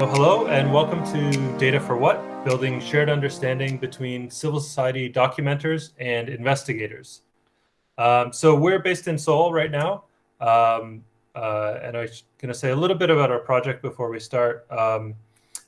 So hello and welcome to Data for What, building shared understanding between civil society documenters and investigators. Um, so we're based in Seoul right now. Um, uh, and I'm going to say a little bit about our project before we start. Um,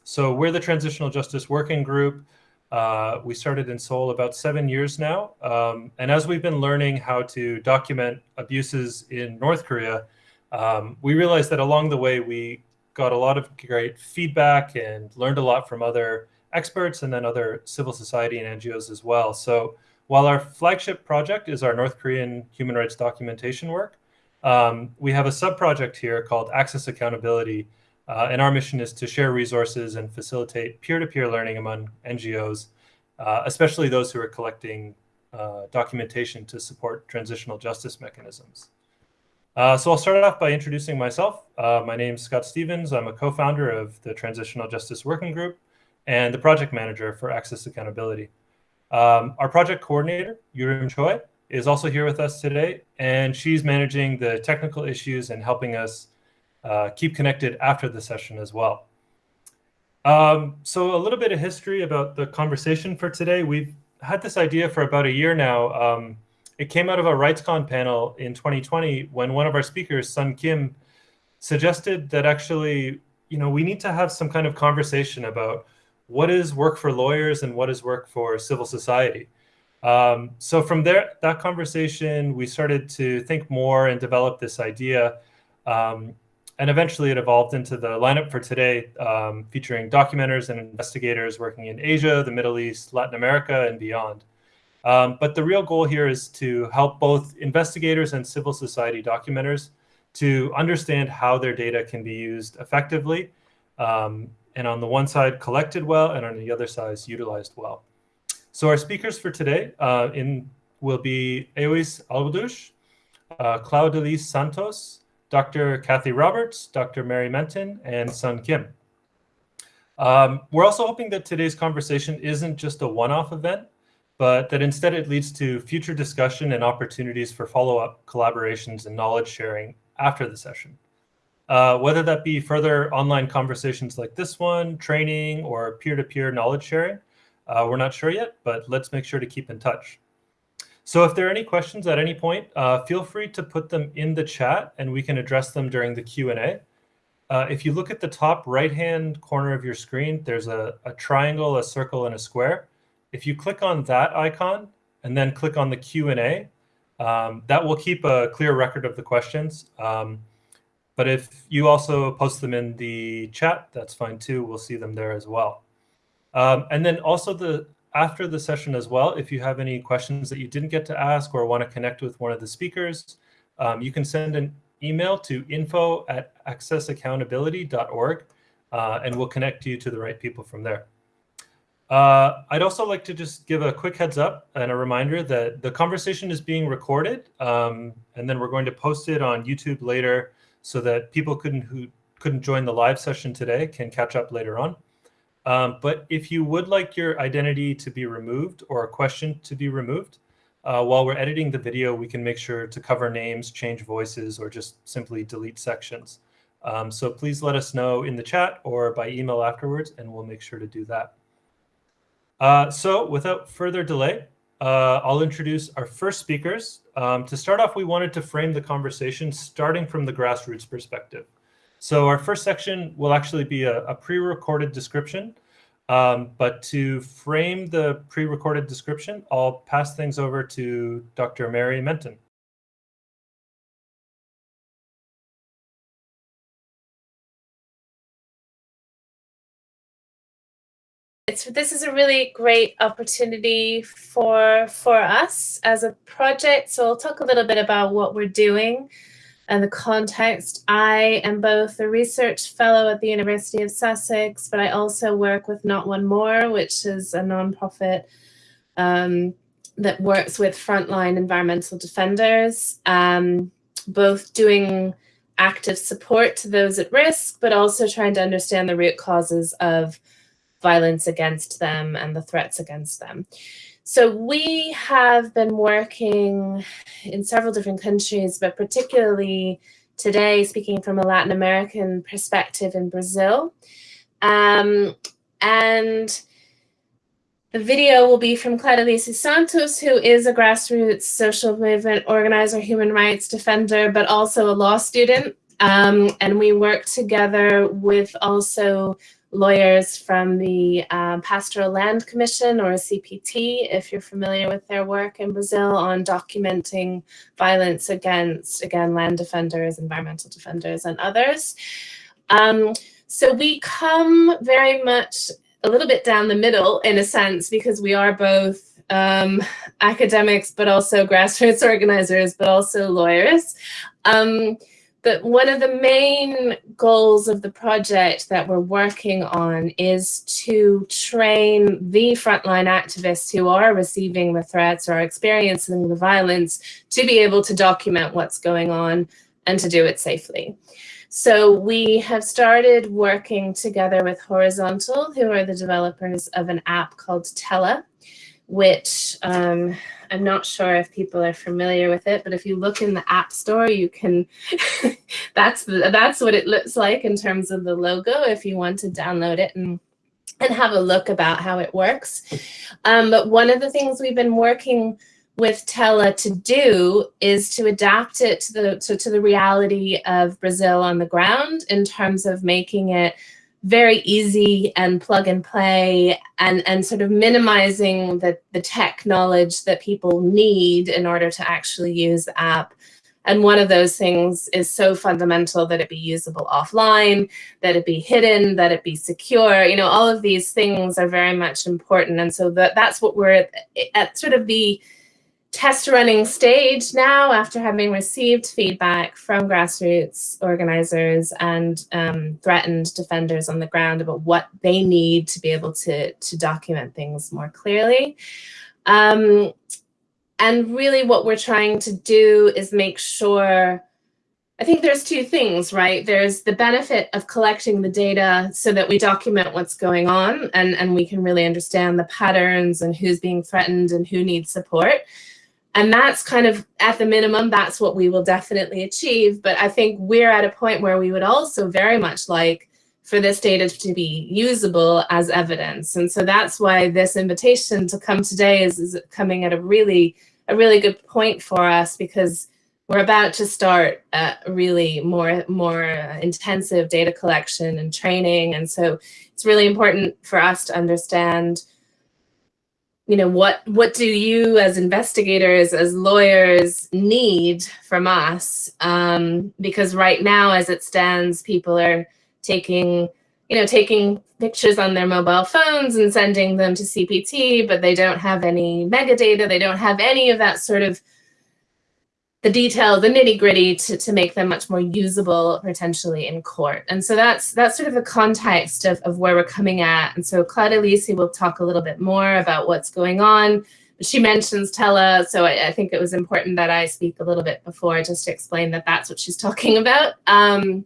so we're the Transitional Justice Working Group. Uh, we started in Seoul about seven years now. Um, and as we've been learning how to document abuses in North Korea, um, we realized that along the way we got a lot of great feedback and learned a lot from other experts and then other civil society and NGOs as well. So while our flagship project is our North Korean human rights documentation work, um, we have a sub-project here called Access Accountability, uh, and our mission is to share resources and facilitate peer-to-peer -peer learning among NGOs, uh, especially those who are collecting uh, documentation to support transitional justice mechanisms. Uh, so I'll start off by introducing myself. Uh, my name is Scott Stevens. I'm a co-founder of the Transitional Justice Working Group and the project manager for Access Accountability. Um, our project coordinator, Yurim Choi, is also here with us today, and she's managing the technical issues and helping us uh, keep connected after the session as well. Um, so a little bit of history about the conversation for today. We've had this idea for about a year now. Um, it came out of a RightsCon panel in 2020 when one of our speakers, Sun Kim, suggested that actually, you know, we need to have some kind of conversation about what is work for lawyers and what is work for civil society. Um, so from there, that conversation, we started to think more and develop this idea. Um, and eventually it evolved into the lineup for today, um, featuring documenters and investigators working in Asia, the Middle East, Latin America, and beyond. Um, but the real goal here is to help both investigators and civil society documenters to understand how their data can be used effectively. Um, and on the one side, collected well, and on the other side, utilized well. So our speakers for today uh, in will be Eois Albudush, uh, Santos, Dr. Kathy Roberts, Dr. Mary Menton, and Sun Kim. Um, we're also hoping that today's conversation isn't just a one-off event, but that instead it leads to future discussion and opportunities for follow-up collaborations and knowledge sharing after the session. Uh, whether that be further online conversations like this one, training, or peer-to-peer -peer knowledge sharing, uh, we're not sure yet, but let's make sure to keep in touch. So if there are any questions at any point, uh, feel free to put them in the chat and we can address them during the Q&A. Uh, if you look at the top right-hand corner of your screen, there's a, a triangle, a circle, and a square. If you click on that icon and then click on the Q&A, um, that will keep a clear record of the questions. Um, but if you also post them in the chat, that's fine too. We'll see them there as well. Um, and then also the after the session as well, if you have any questions that you didn't get to ask or want to connect with one of the speakers, um, you can send an email to info at accessaccountability.org, uh, and we'll connect you to the right people from there. Uh, I'd also like to just give a quick heads up and a reminder that the conversation is being recorded, um, and then we're going to post it on YouTube later so that people couldn't who couldn't join the live session today can catch up later on. Um, but if you would like your identity to be removed or a question to be removed, uh, while we're editing the video, we can make sure to cover names, change voices, or just simply delete sections. Um, so please let us know in the chat or by email afterwards, and we'll make sure to do that. Uh, so without further delay, uh, I'll introduce our first speakers. Um, to start off, we wanted to frame the conversation starting from the grassroots perspective. So our first section will actually be a, a pre-recorded description. Um, but to frame the pre-recorded description, I'll pass things over to Dr. Mary Menton. It's this is a really great opportunity for for us as a project. So I'll talk a little bit about what we're doing and the context. I am both a research fellow at the University of Sussex, but I also work with Not One More, which is a nonprofit um, that works with frontline environmental defenders, um, both doing active support to those at risk, but also trying to understand the root causes of violence against them and the threats against them. So we have been working in several different countries, but particularly today, speaking from a Latin American perspective in Brazil. Um, and the video will be from Claudelice Santos, who is a grassroots social movement organizer, human rights defender, but also a law student. Um, and we work together with also lawyers from the uh, Pastoral Land Commission or CPT, if you're familiar with their work in Brazil on documenting violence against, again, land defenders, environmental defenders, and others. Um, so we come very much a little bit down the middle in a sense because we are both um, academics, but also grassroots organizers, but also lawyers. Um, but one of the main goals of the project that we're working on is to train the frontline activists who are receiving the threats or experiencing the violence to be able to document what's going on and to do it safely. So we have started working together with Horizontal, who are the developers of an app called Tella, which um, I'm not sure if people are familiar with it, but if you look in the App Store, you can, that's, the, that's what it looks like in terms of the logo if you want to download it and, and have a look about how it works. Um, but one of the things we've been working with Tella to do is to adapt it to the, to, to the reality of Brazil on the ground in terms of making it very easy and plug and play and, and sort of minimizing the, the tech knowledge that people need in order to actually use the app. And one of those things is so fundamental that it be usable offline, that it be hidden, that it be secure. You know, all of these things are very much important. And so that, that's what we're at, at sort of the test running stage now after having received feedback from grassroots organizers and um, threatened defenders on the ground about what they need to be able to, to document things more clearly. Um, and really what we're trying to do is make sure I think there's two things, right? There's the benefit of collecting the data so that we document what's going on and, and we can really understand the patterns and who's being threatened and who needs support. And that's kind of at the minimum, that's what we will definitely achieve. But I think we're at a point where we would also very much like for this data to be usable as evidence. And so that's why this invitation to come today is, is coming at a really, a really good point for us because we're about to start a really more, more intensive data collection and training. And so it's really important for us to understand you know, what, what do you as investigators, as lawyers need from us? Um, because right now, as it stands, people are taking, you know, taking pictures on their mobile phones and sending them to CPT, but they don't have any metadata. They don't have any of that sort of the detail, the nitty gritty to, to make them much more usable potentially in court. And so that's that's sort of the context of, of where we're coming at. And so Claudelice will talk a little bit more about what's going on. She mentions Tella, so I, I, think it was important that I speak a little bit before just to explain that that's what she's talking about. Um,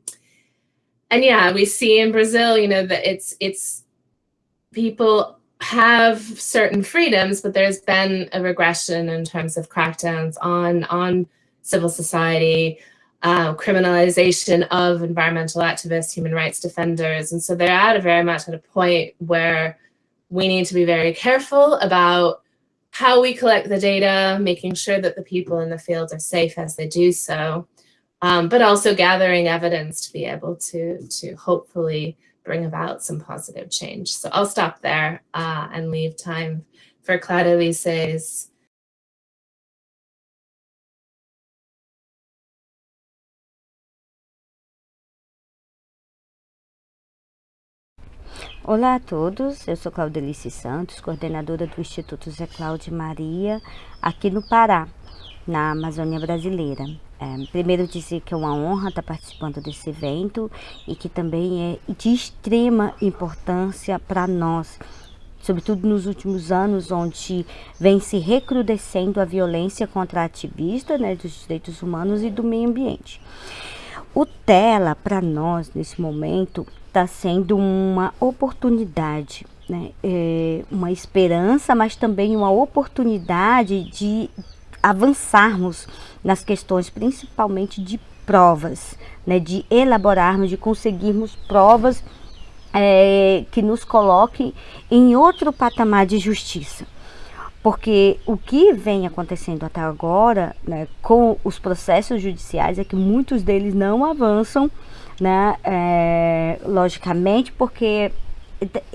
and yeah, we see in Brazil, you know, that it's it's people have certain freedoms, but there's been a regression in terms of crackdowns on on civil society, uh, criminalization of environmental activists, human rights defenders. And so they're at a very much at a point where we need to be very careful about how we collect the data, making sure that the people in the field are safe as they do so, um, but also gathering evidence to be able to, to hopefully bring about some positive change. So I'll stop there uh, and leave time for Claudelice's Olá a todos, eu sou Claudelice Santos, coordenadora do Instituto Zé Cláudio Maria, aqui no Pará, na Amazônia Brasileira. É, primeiro dizer que é uma honra estar participando desse evento e que também é de extrema importância para nós, sobretudo nos últimos anos, onde vem se recrudescendo a violência contra ativistas né, dos direitos humanos e do meio ambiente. O TELA, para nós, nesse momento, está sendo uma oportunidade, né? É uma esperança, mas também uma oportunidade de avançarmos nas questões, principalmente de provas, né? de elaborarmos, de conseguirmos provas é, que nos coloque em outro patamar de justiça. Porque o que vem acontecendo até agora né, com os processos judiciais é que muitos deles não avançam, né, é, logicamente, porque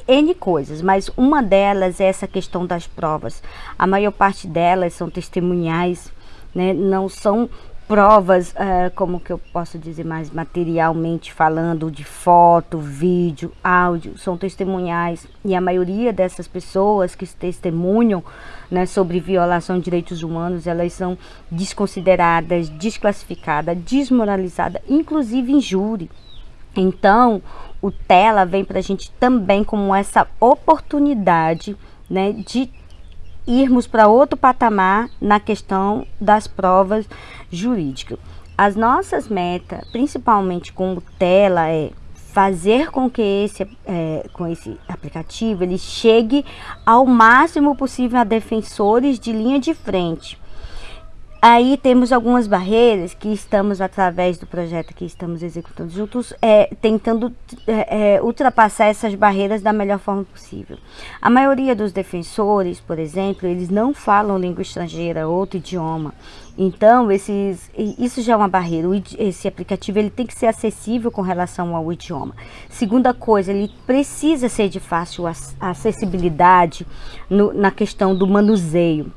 N coisas, mas uma delas é essa questão das provas. A maior parte delas são testemunhais, né, não são provas, uh, como que eu posso dizer mais materialmente falando, de foto, vídeo, áudio, são testemunhais e a maioria dessas pessoas que testemunham né, sobre violação de direitos humanos, elas são desconsideradas, desclassificadas, desmoralizadas, inclusive em júri. Então, o TELA vem para a gente também como essa oportunidade né, de irmos para outro patamar na questão das provas jurídicas. As nossas metas, principalmente com o Tela, é fazer com que esse, é, com esse aplicativo ele chegue ao máximo possível a defensores de linha de frente. Aí temos algumas barreiras que estamos, através do projeto que estamos executando juntos, é, tentando é, é, ultrapassar essas barreiras da melhor forma possível. A maioria dos defensores, por exemplo, eles não falam língua estrangeira, outro idioma. Então, esses, isso já é uma barreira. Esse aplicativo ele tem que ser acessível com relação ao idioma. Segunda coisa, ele precisa ser de fácil acessibilidade no, na questão do manuseio.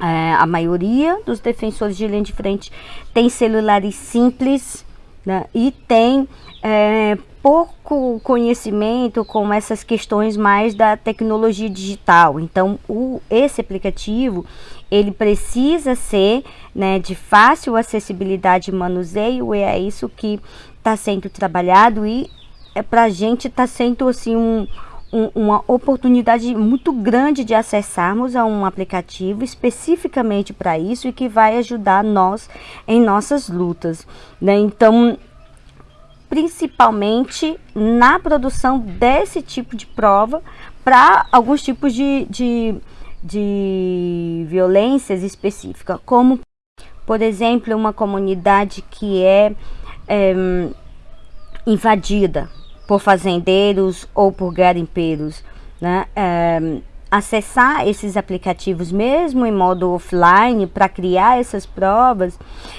É, a maioria dos defensores de linha de frente tem celulares simples né, e tem é, pouco conhecimento com essas questões mais da tecnologia digital. Então, o, esse aplicativo ele precisa ser né, de fácil acessibilidade e manuseio, e é isso que está sendo trabalhado e é, para a gente está sendo assim um um, uma oportunidade muito grande de acessarmos a um aplicativo especificamente para isso e que vai ajudar nós em nossas lutas. Né? Então, principalmente na produção desse tipo de prova para alguns tipos de, de, de violências específicas, como, por exemplo, uma comunidade que é, é invadida por fazendeiros ou por garimpeiros, né? É, acessar esses aplicativos mesmo em modo offline para criar essas provas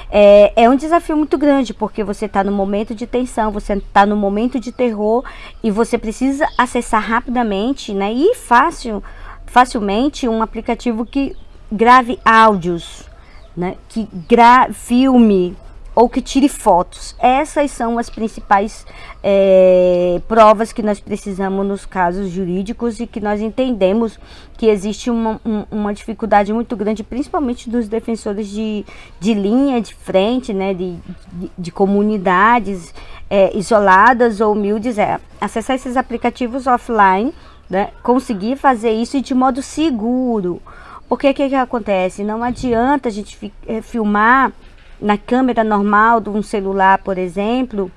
é, é, um desafio muito grande porque você está no momento de tensão, você está no momento de terror e você precisa acessar rapidamente né, e fácil, facilmente um aplicativo que grave áudios, né, que gra filme ou que tire fotos. Essas são as principais é, provas que nós precisamos nos casos jurídicos e que nós entendemos que existe uma, um, uma dificuldade muito grande, principalmente dos defensores de, de linha de frente, né, de, de, de comunidades é, isoladas ou humildes, é acessar esses aplicativos offline, né, conseguir fazer isso de modo seguro. Porque o que, que acontece? Não adianta a gente é, filmar na câmera normal de um celular, por exemplo,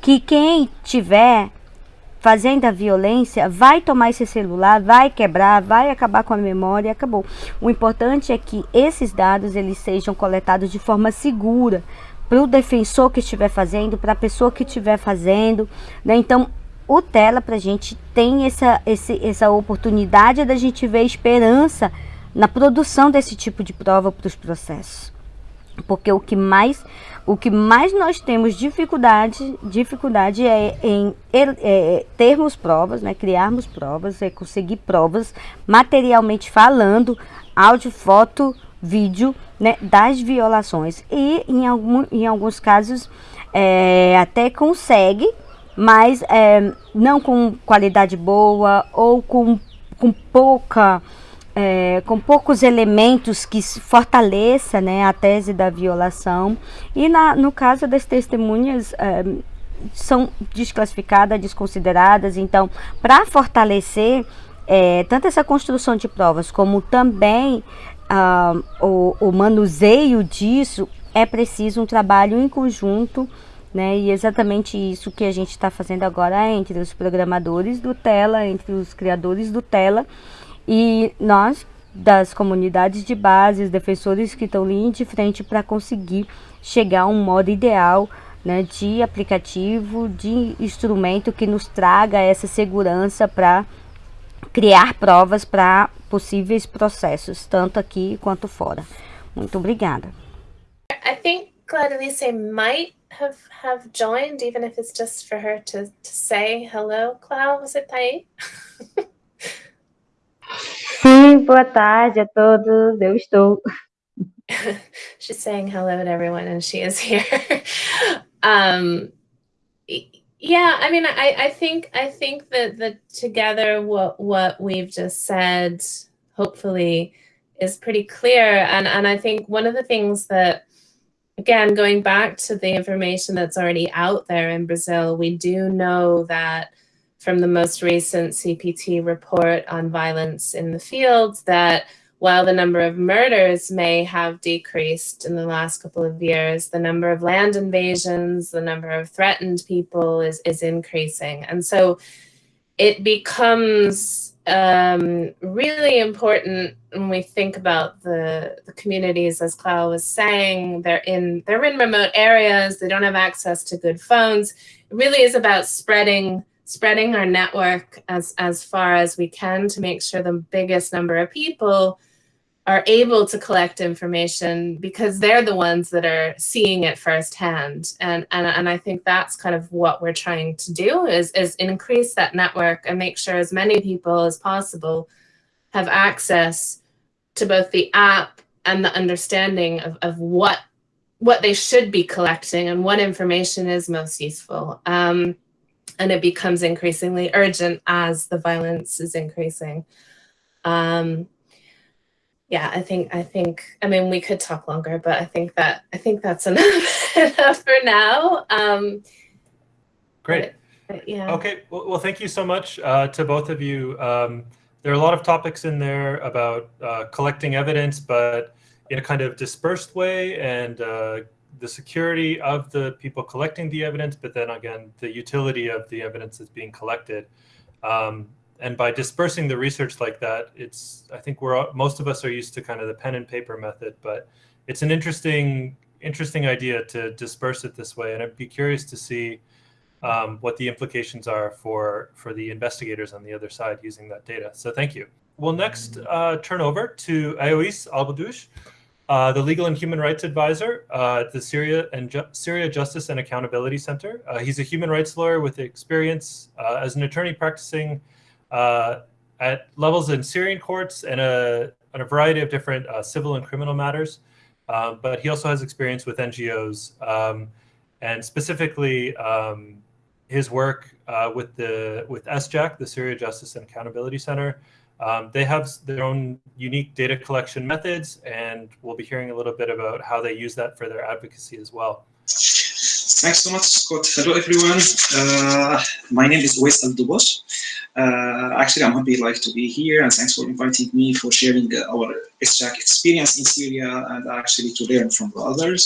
que quem tiver fazendo a violência vai tomar esse celular, vai quebrar, vai acabar com a memória e acabou. O importante é que esses dados eles sejam coletados de forma segura para o defensor que estiver fazendo, para a pessoa que estiver fazendo, né? Então, o Tela para a gente tem essa, esse, essa oportunidade da gente ver esperança na produção desse tipo de prova para os processos porque o que mais o que mais nós temos dificuldade dificuldade é em é, termos provas né? Criarmos provas é conseguir provas materialmente falando áudio foto vídeo né? Das violações. E em algum em alguns casos é, até consegue mas é, não com qualidade boa ou com, com pouca é, com poucos elementos que fortaleça né, a tese da violação. E na, no caso das testemunhas, é, são desclassificadas, desconsideradas. Então, para fortalecer é, tanto essa construção de provas, como também ah, o, o manuseio disso, é preciso um trabalho em conjunto né? E exatamente isso que a gente está fazendo agora entre os programadores do Tela, entre os criadores do Tela e nós, das comunidades de base, os defensores que estão linha de frente para conseguir chegar a um modo ideal né, de aplicativo, de instrumento que nos traga essa segurança para criar provas para possíveis processos, tanto aqui quanto fora. Muito obrigada. I think Gladys might have have joined, even if it's just for her to, to say hello. Clau, aí? Sim, boa tarde a todos. Eu estou. She's saying hello to everyone, and she is here. um, yeah, I mean, I, I think I think that the together what what we've just said, hopefully, is pretty clear. And and I think one of the things that again, going back to the information that's already out there in Brazil, we do know that from the most recent CPT report on violence in the field that while the number of murders may have decreased in the last couple of years, the number of land invasions, the number of threatened people is, is increasing. And so it becomes um, really important when we think about the, the communities, as Clara was saying, they're in they're in remote areas, they don't have access to good phones. It really is about spreading spreading our network as as far as we can to make sure the biggest number of people are able to collect information because they're the ones that are seeing it firsthand. And, and, and I think that's kind of what we're trying to do is, is increase that network and make sure as many people as possible have access to both the app and the understanding of, of what what they should be collecting and what information is most useful. Um, and it becomes increasingly urgent as the violence is increasing. Um, yeah, I think I think I mean we could talk longer, but I think that I think that's enough, enough for now. Um, Great. But, but yeah. Okay. Well, well, thank you so much uh, to both of you. Um, there are a lot of topics in there about uh, collecting evidence, but in a kind of dispersed way and uh, the security of the people collecting the evidence, but then again, the utility of the evidence that's being collected. Um, and by dispersing the research like that, it's I think we're most of us are used to kind of the pen and paper method, but it's an interesting interesting idea to disperse it this way. And I'd be curious to see um, what the implications are for for the investigators on the other side using that data. So thank you. We'll next uh, turn over to Ayois Albadouche, uh, the Legal and Human Rights Advisor uh, at the Syria and Ju Syria Justice and Accountability Center. Uh, he's a human rights lawyer with experience uh, as an attorney practicing uh, at levels in Syrian courts and a, and a variety of different civil and criminal matters. Um, but he also has experience with NGOs um, and specifically um, his work with the with SJAC, the Syria Justice and Accountability Center. Um, they have their own unique data collection methods, and we'll be hearing a little bit about how they use that for their advocacy as well. Thanks so much, Scott. Hello, everyone. Uh, my name is Wes Aldubos. Uh, actually, I'm happy like to be here, and thanks for inviting me for sharing uh, our SJAC experience in Syria and actually to learn from the others.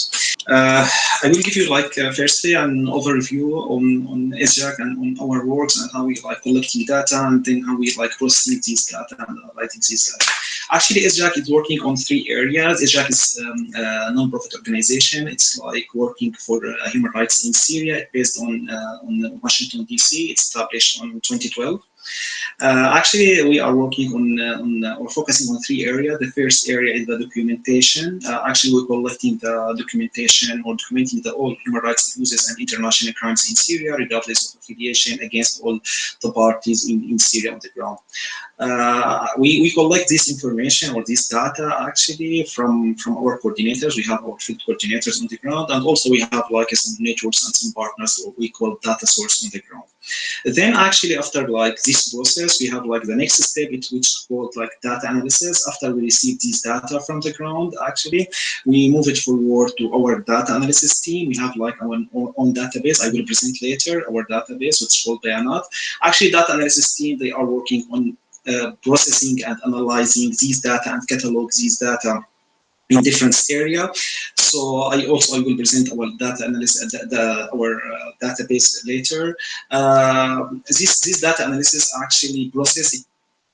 Uh, I will give you like uh, firstly an overview on on SJAC and on our works and how we like collecting data, and then how we like processing these data and writing these data. Actually, SJAC is working on three areas. SJAC is um, a non-profit organization. It's like working for uh, human rights in Syria, based on on Washington D.C. It's established on 2012. Uh, actually, we are working on, uh, on uh, or focusing on three areas. The first area is the documentation. Uh, actually, we're collecting the documentation or documenting the all human rights abuses and international crimes in Syria, regardless of affiliation, against all the parties in, in Syria on the ground. Uh, we, we collect this information or this data actually from, from our coordinators. We have our field coordinators on the ground, and also we have like some networks and some partners what we call data source on the ground. Then actually after like this process, we have like the next step, which is called like data analysis. After we receive these data from the ground, actually, we move it forward to our data analysis team. We have like our own database. I will present later our database, which is called Bayanat. Actually, data analysis team, they are working on uh, processing and analyzing these data and catalog these data in different area. So I also I will present our data analysis, the, the, our uh, database later. Uh, this this data analysis actually process it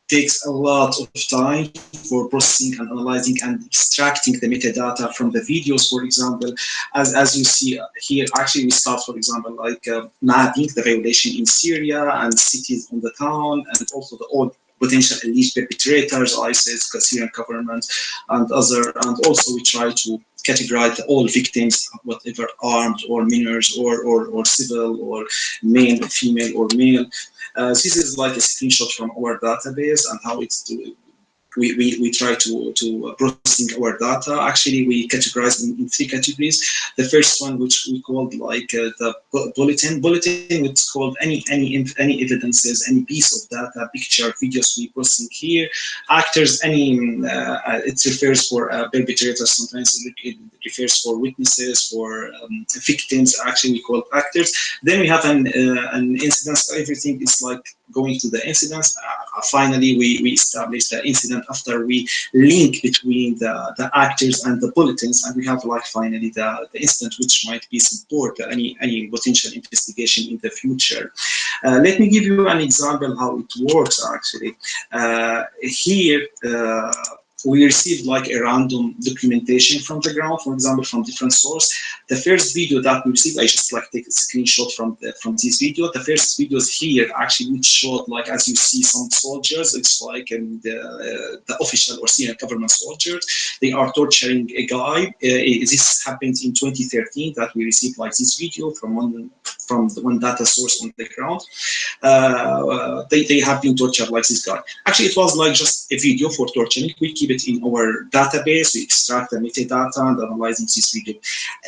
takes a lot of time for processing and analyzing and extracting the metadata from the videos, for example. As, as you see here, actually we start, for example, like uh, mapping the violation in Syria and cities on the town and also the all potential alleged perpetrators, ISIS, Syrian government, and other. And also we try to categorize all victims, whatever armed or minors or, or, or civil or male, female or male. Uh, this is like a screenshot from our database and how it's do, we, we, we try to, to processing our data. Actually, we categorize in, in three categories. The first one, which we called like uh, the bulletin. Bulletin, it's called any any any evidences, any piece of data, picture, videos we processing here. Actors, any uh, it refers for uh, perpetrators. Sometimes it refers for witnesses, for um, victims. Actually, we call actors. Then we have an uh, an incident. Everything is like going to the incidents. Uh, finally, we we establish the incident after we link between the, the actors and the bulletins, and we have like finally the, the incident which might be support any, any potential investigation in the future. Uh, let me give you an example how it works actually. Uh, here, uh, we received like a random documentation from the ground, for example, from different source. The first video that we received, I just like take a screenshot from the, from this video. The first videos here actually which showed like as you see some soldiers, it's like in the uh, the official or Syrian government soldiers. They are torturing a guy. Uh, this happened in 2013 that we received like this video from one from one data source on the ground. Uh, they they have been tortured like this guy. Actually, it was like just a video for torturing. We keep it in our database, we extract the metadata and analyzing this video.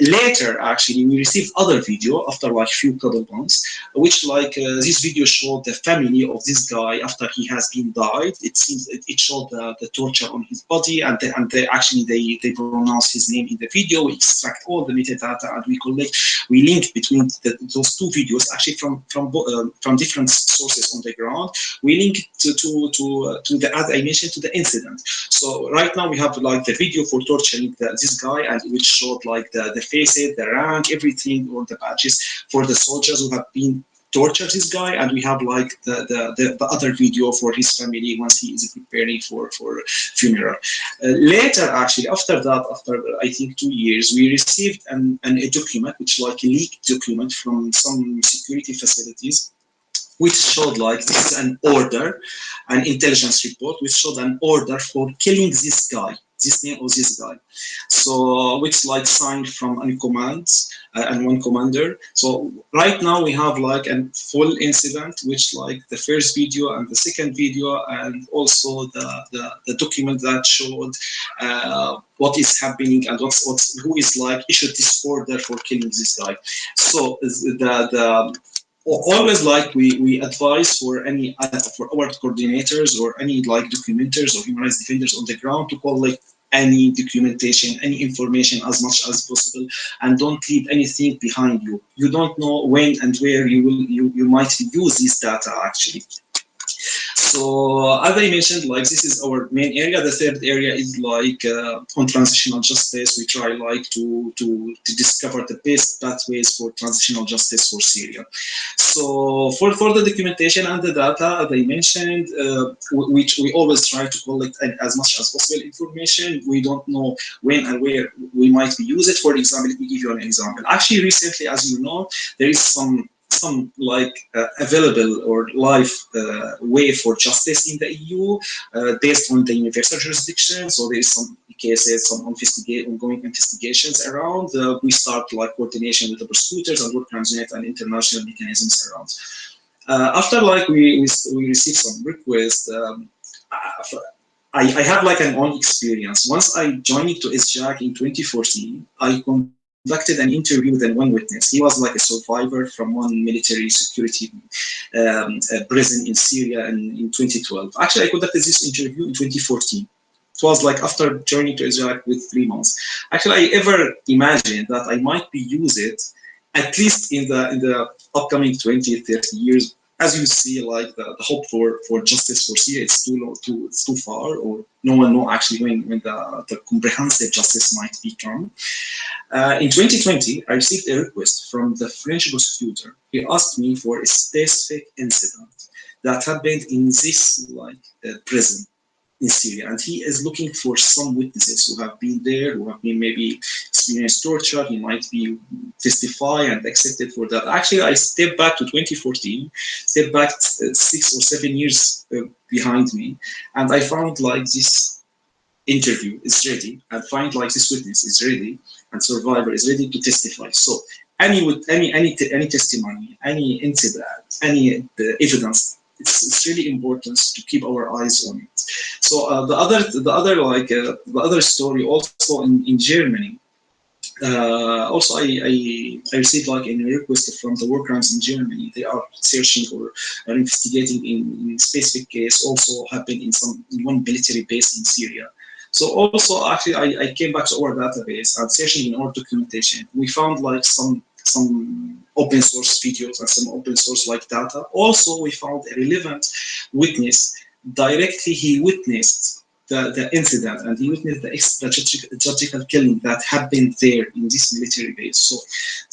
Later, actually, we received other video after like few couple months, which like uh, this video showed the family of this guy after he has been died. It seems it, it showed the, the torture on his body and, and actually they, they pronounce his name in the video. We extract all the metadata and we collect, we link between the, those two videos actually from from uh, from different sources on the ground. We link to to to, uh, to the as I mentioned to the incident. So right now we have like the video for torturing the, this guy and which showed like the, the faces, the rank, everything, all the badges for the soldiers who have been tortured this guy and we have like the, the, the, the, other video for his family once he is preparing for, for funeral. Uh, later actually, after that, after I think two years, we received an, an, a document, which like a leaked document from some security facilities which showed like this is an order, an intelligence report, which showed an order for killing this guy, this name of this guy. So which like signed from any command uh, and one commander. So right now we have like a full incident, which like the first video and the second video, and also the the, the document that showed uh, what is happening and what's, what's who is like issued this order for killing this guy. So the the always like we, we advise for any uh, for our coordinators or any like documenters or human rights defenders on the ground to collect any documentation, any information as much as possible, and don't leave anything behind you. You don't know when and where you will you, you might use this data actually. So as I mentioned, like this is our main area. The third area is like uh, on transitional justice. We try like to, to, to discover the best pathways for transitional justice for Syria. So for, for the documentation and the data, as I mentioned, uh, which we always try to collect as much as possible information. We don't know when and where we might use it. For example, let me give you an example. Actually, recently, as you know, there is some some like uh, available or live uh, way for justice in the EU uh, based on the universal jurisdiction. So there is some cases, some ongoing investigations around. Uh, we start like coordination with the prosecutors and work crimes and international mechanisms around. Uh, after like we, we, we received some requests, um, I, I have like an own experience. Once I joined to SJAC in 2014, I conducted an interview with one witness. He was like a survivor from one military security um, prison in Syria in, in 2012. Actually, I conducted this interview in 2014. It was like after journey to Israel with three months. Actually, I ever imagined that I might be used at least in the in the upcoming 20, 30 years as you see, like the, the, hope for, for justice for Syria, it's too low, too it's too far, or no one know actually when, when the, the comprehensive justice might become. Uh, in 2020, I received a request from the French prosecutor. He asked me for a specific incident. that happened in this like uh, prison in Syria, and he is looking for some witnesses who have been there, who have been maybe experienced torture. He might be testify and accepted for that. Actually, I step back to 2014, step back uh, six or seven years uh, behind me, and I found like this interview is ready, and find like this witness is ready, and survivor is ready to testify. So any any any any testimony, any incident, any uh, evidence it's, it's really important to keep our eyes on it. So uh, the other the other like uh, the other story also in, in Germany. Uh, also, I, I, I received like a request from the war crimes in Germany. They are searching or are investigating in, in specific case also happened in some in one military base in Syria. So also actually I, I came back to our database and searching in our documentation. We found like some some open source videos and some open source like data. Also, we found a relevant witness. Directly, he witnessed the, the incident and he witnessed the extrajudicial killing that happened there in this military base. So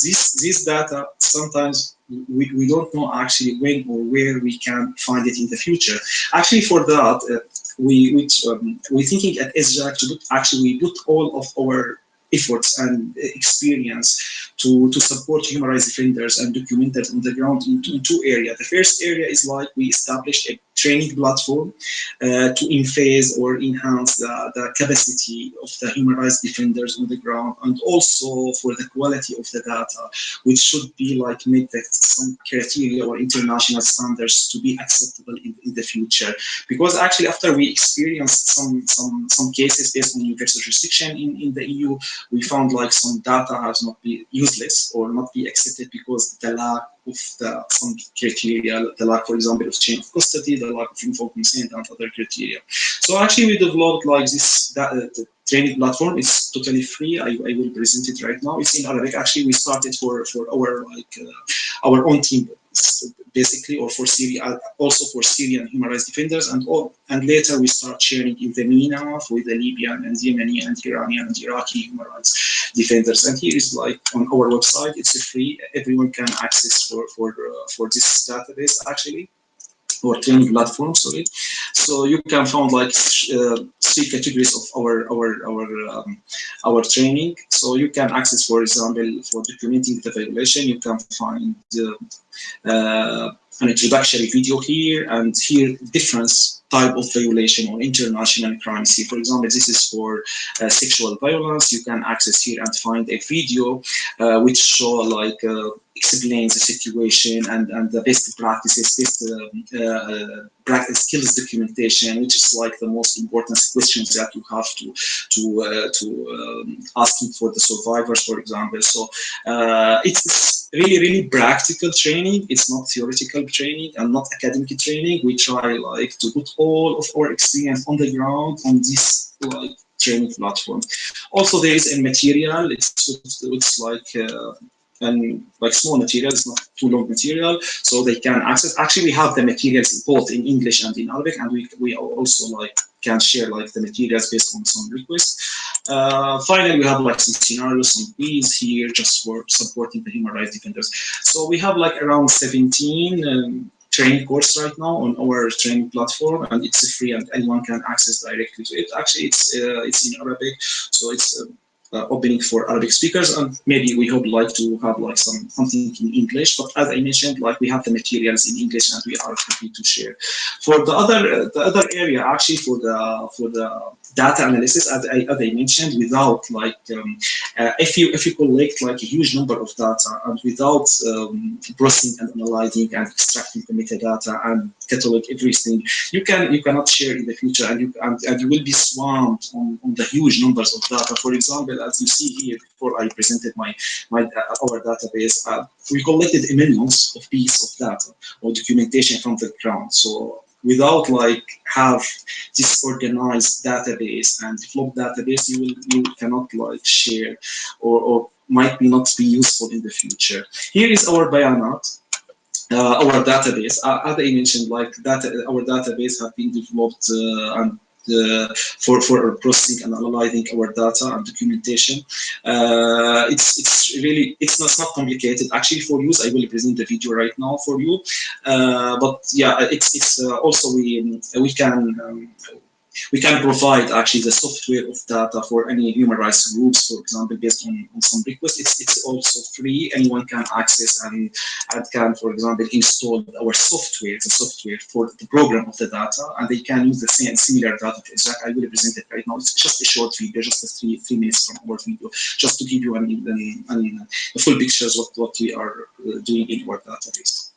this, this data, sometimes we, we don't know actually when or where we can find it in the future. Actually, for that, uh, we, which, um, we're thinking at SJAC to put, actually we put all of our efforts and experience to, to support human rights defenders and documenters on the ground in, in two areas. The first area is like we established a training platform uh, to enhance or enhance the, the capacity of the human rights defenders on the ground and also for the quality of the data, which should be like meet some criteria or international standards to be acceptable in, in the future. Because actually after we experienced some, some, some cases based on universal jurisdiction in, in the EU, we found like some data has not been useless or not be accepted because the lack of the, some criteria, the lack, for example, of chain of custody, the lack of informed consent, and other criteria. So actually, we developed like this that, uh, training platform. It's totally free. I, I will present it right now. It's in Arabic. Actually, we started for for our like uh, our own team basically, or for Syria, also for Syrian human rights defenders, and all, and later we start sharing in the MENA with the Libyan and Yemeni and Iranian and Iraqi human rights defenders. And here is like on our website, it's a free. Everyone can access for for uh, for this database actually or training platform, sorry. So you can find like uh, three categories of our our our um, our training. So you can access, for example, for documenting the violation, you can find uh, uh, an introductory video here, and here difference type of violation or international crime. See, for example, this is for uh, sexual violence. You can access here and find a video uh, which show like uh, explains the situation and, and the best practices, best um, uh, practice skills documentation, which is like the most important questions that you have to to uh, to um, asking for the survivors, for example. So uh, it's really really practical training. It's not theoretical training and not academic training. We try like to put all of our experience on the ground on this like training platform. Also, there is a material. It's it's like uh, and like small materials, not too long material, so they can access. Actually, we have the materials both in English and in Arabic, and we we also like can share like the materials based on some requests. Uh, finally, we have like some scenarios, some quiz here just for supporting the human rights defenders. So we have like around 17 um, training course right now on our training platform, and it's free and anyone can access directly to it. Actually, it's uh, it's in Arabic, so it's. Uh, opening for Arabic speakers, and maybe we would like to have like some something in English. But as I mentioned, like we have the materials in English, and we are happy to share. For the other uh, the other area, actually for the for the data analysis, as I, as I mentioned, without like um, uh, if you if you collect like a huge number of data and without um, processing and analyzing and extracting the metadata and catalog everything, you can you cannot share in the future, and you and, and you will be swamped on, on the huge numbers of data. For example, as you see here, before I presented my my uh, our database, uh, we collected millions of pieces of data or documentation from the ground. So without like have this organized database and developed database, you will you cannot like share or, or might not be useful in the future. Here is our bayanat. Uh, our database, uh, as I mentioned, like data, our database have been developed uh, and uh, for for processing and analyzing our data and documentation. Uh, it's it's really it's not, it's not complicated. Actually, for use, I will present the video right now for you. Uh, but yeah, it's it's uh, also we we can. Um, we can provide actually the software of data for any human rights groups, for example, based on, on some requests. It's, it's also free. Anyone can access and, and can, for example, install our software, the software for the program of the data, and they can use the same similar data to Jack. I will present it right now. It's just a short video, just a three, three minutes from our video, just to give you an, an, an, a full picture of what, what we are uh, doing in our database.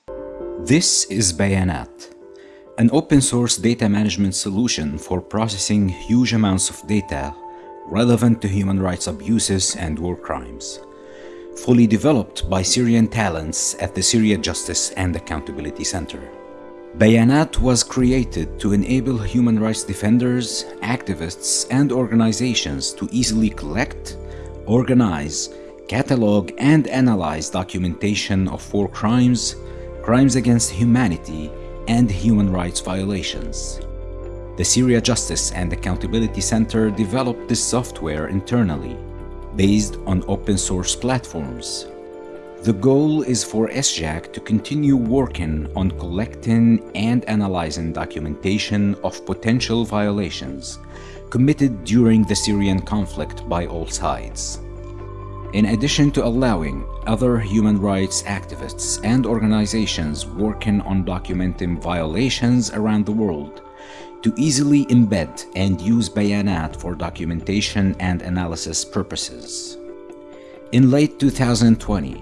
This is Bayanat an open source data management solution for processing huge amounts of data relevant to human rights abuses and war crimes, fully developed by Syrian talents at the Syria Justice and Accountability Center. Bayanat was created to enable human rights defenders, activists, and organizations to easily collect, organize, catalog, and analyze documentation of war crimes, crimes against humanity, and human rights violations. The Syria Justice and Accountability Center developed this software internally, based on open source platforms. The goal is for SJAC to continue working on collecting and analyzing documentation of potential violations committed during the Syrian conflict by all sides. In addition to allowing other human rights activists and organizations working on documenting violations around the world to easily embed and use Bayanat for documentation and analysis purposes. In late 2020,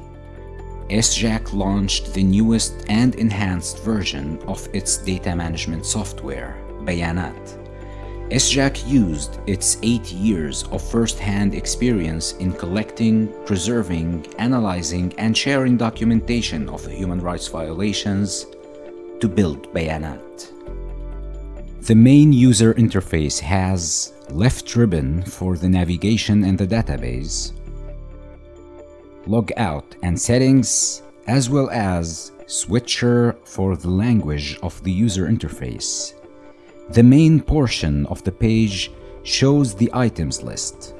SJAC launched the newest and enhanced version of its data management software, Bayanat. SJAC used its eight years of first-hand experience in collecting, preserving, analyzing, and sharing documentation of human rights violations to build Bayanat. The main user interface has left ribbon for the navigation in the database, logout and settings, as well as switcher for the language of the user interface the main portion of the page shows the items list.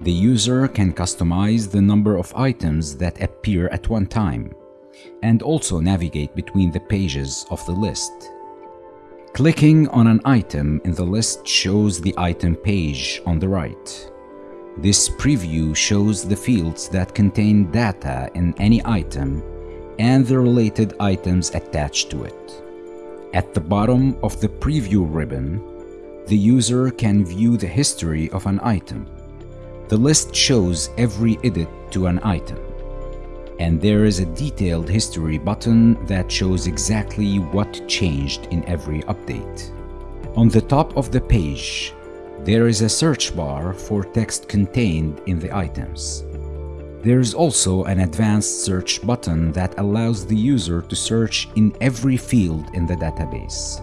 The user can customize the number of items that appear at one time and also navigate between the pages of the list. Clicking on an item in the list shows the item page on the right. This preview shows the fields that contain data in any item and the related items attached to it. At the bottom of the preview ribbon, the user can view the history of an item. The list shows every edit to an item. And there is a detailed history button that shows exactly what changed in every update. On the top of the page, there is a search bar for text contained in the items. There is also an advanced search button that allows the user to search in every field in the database.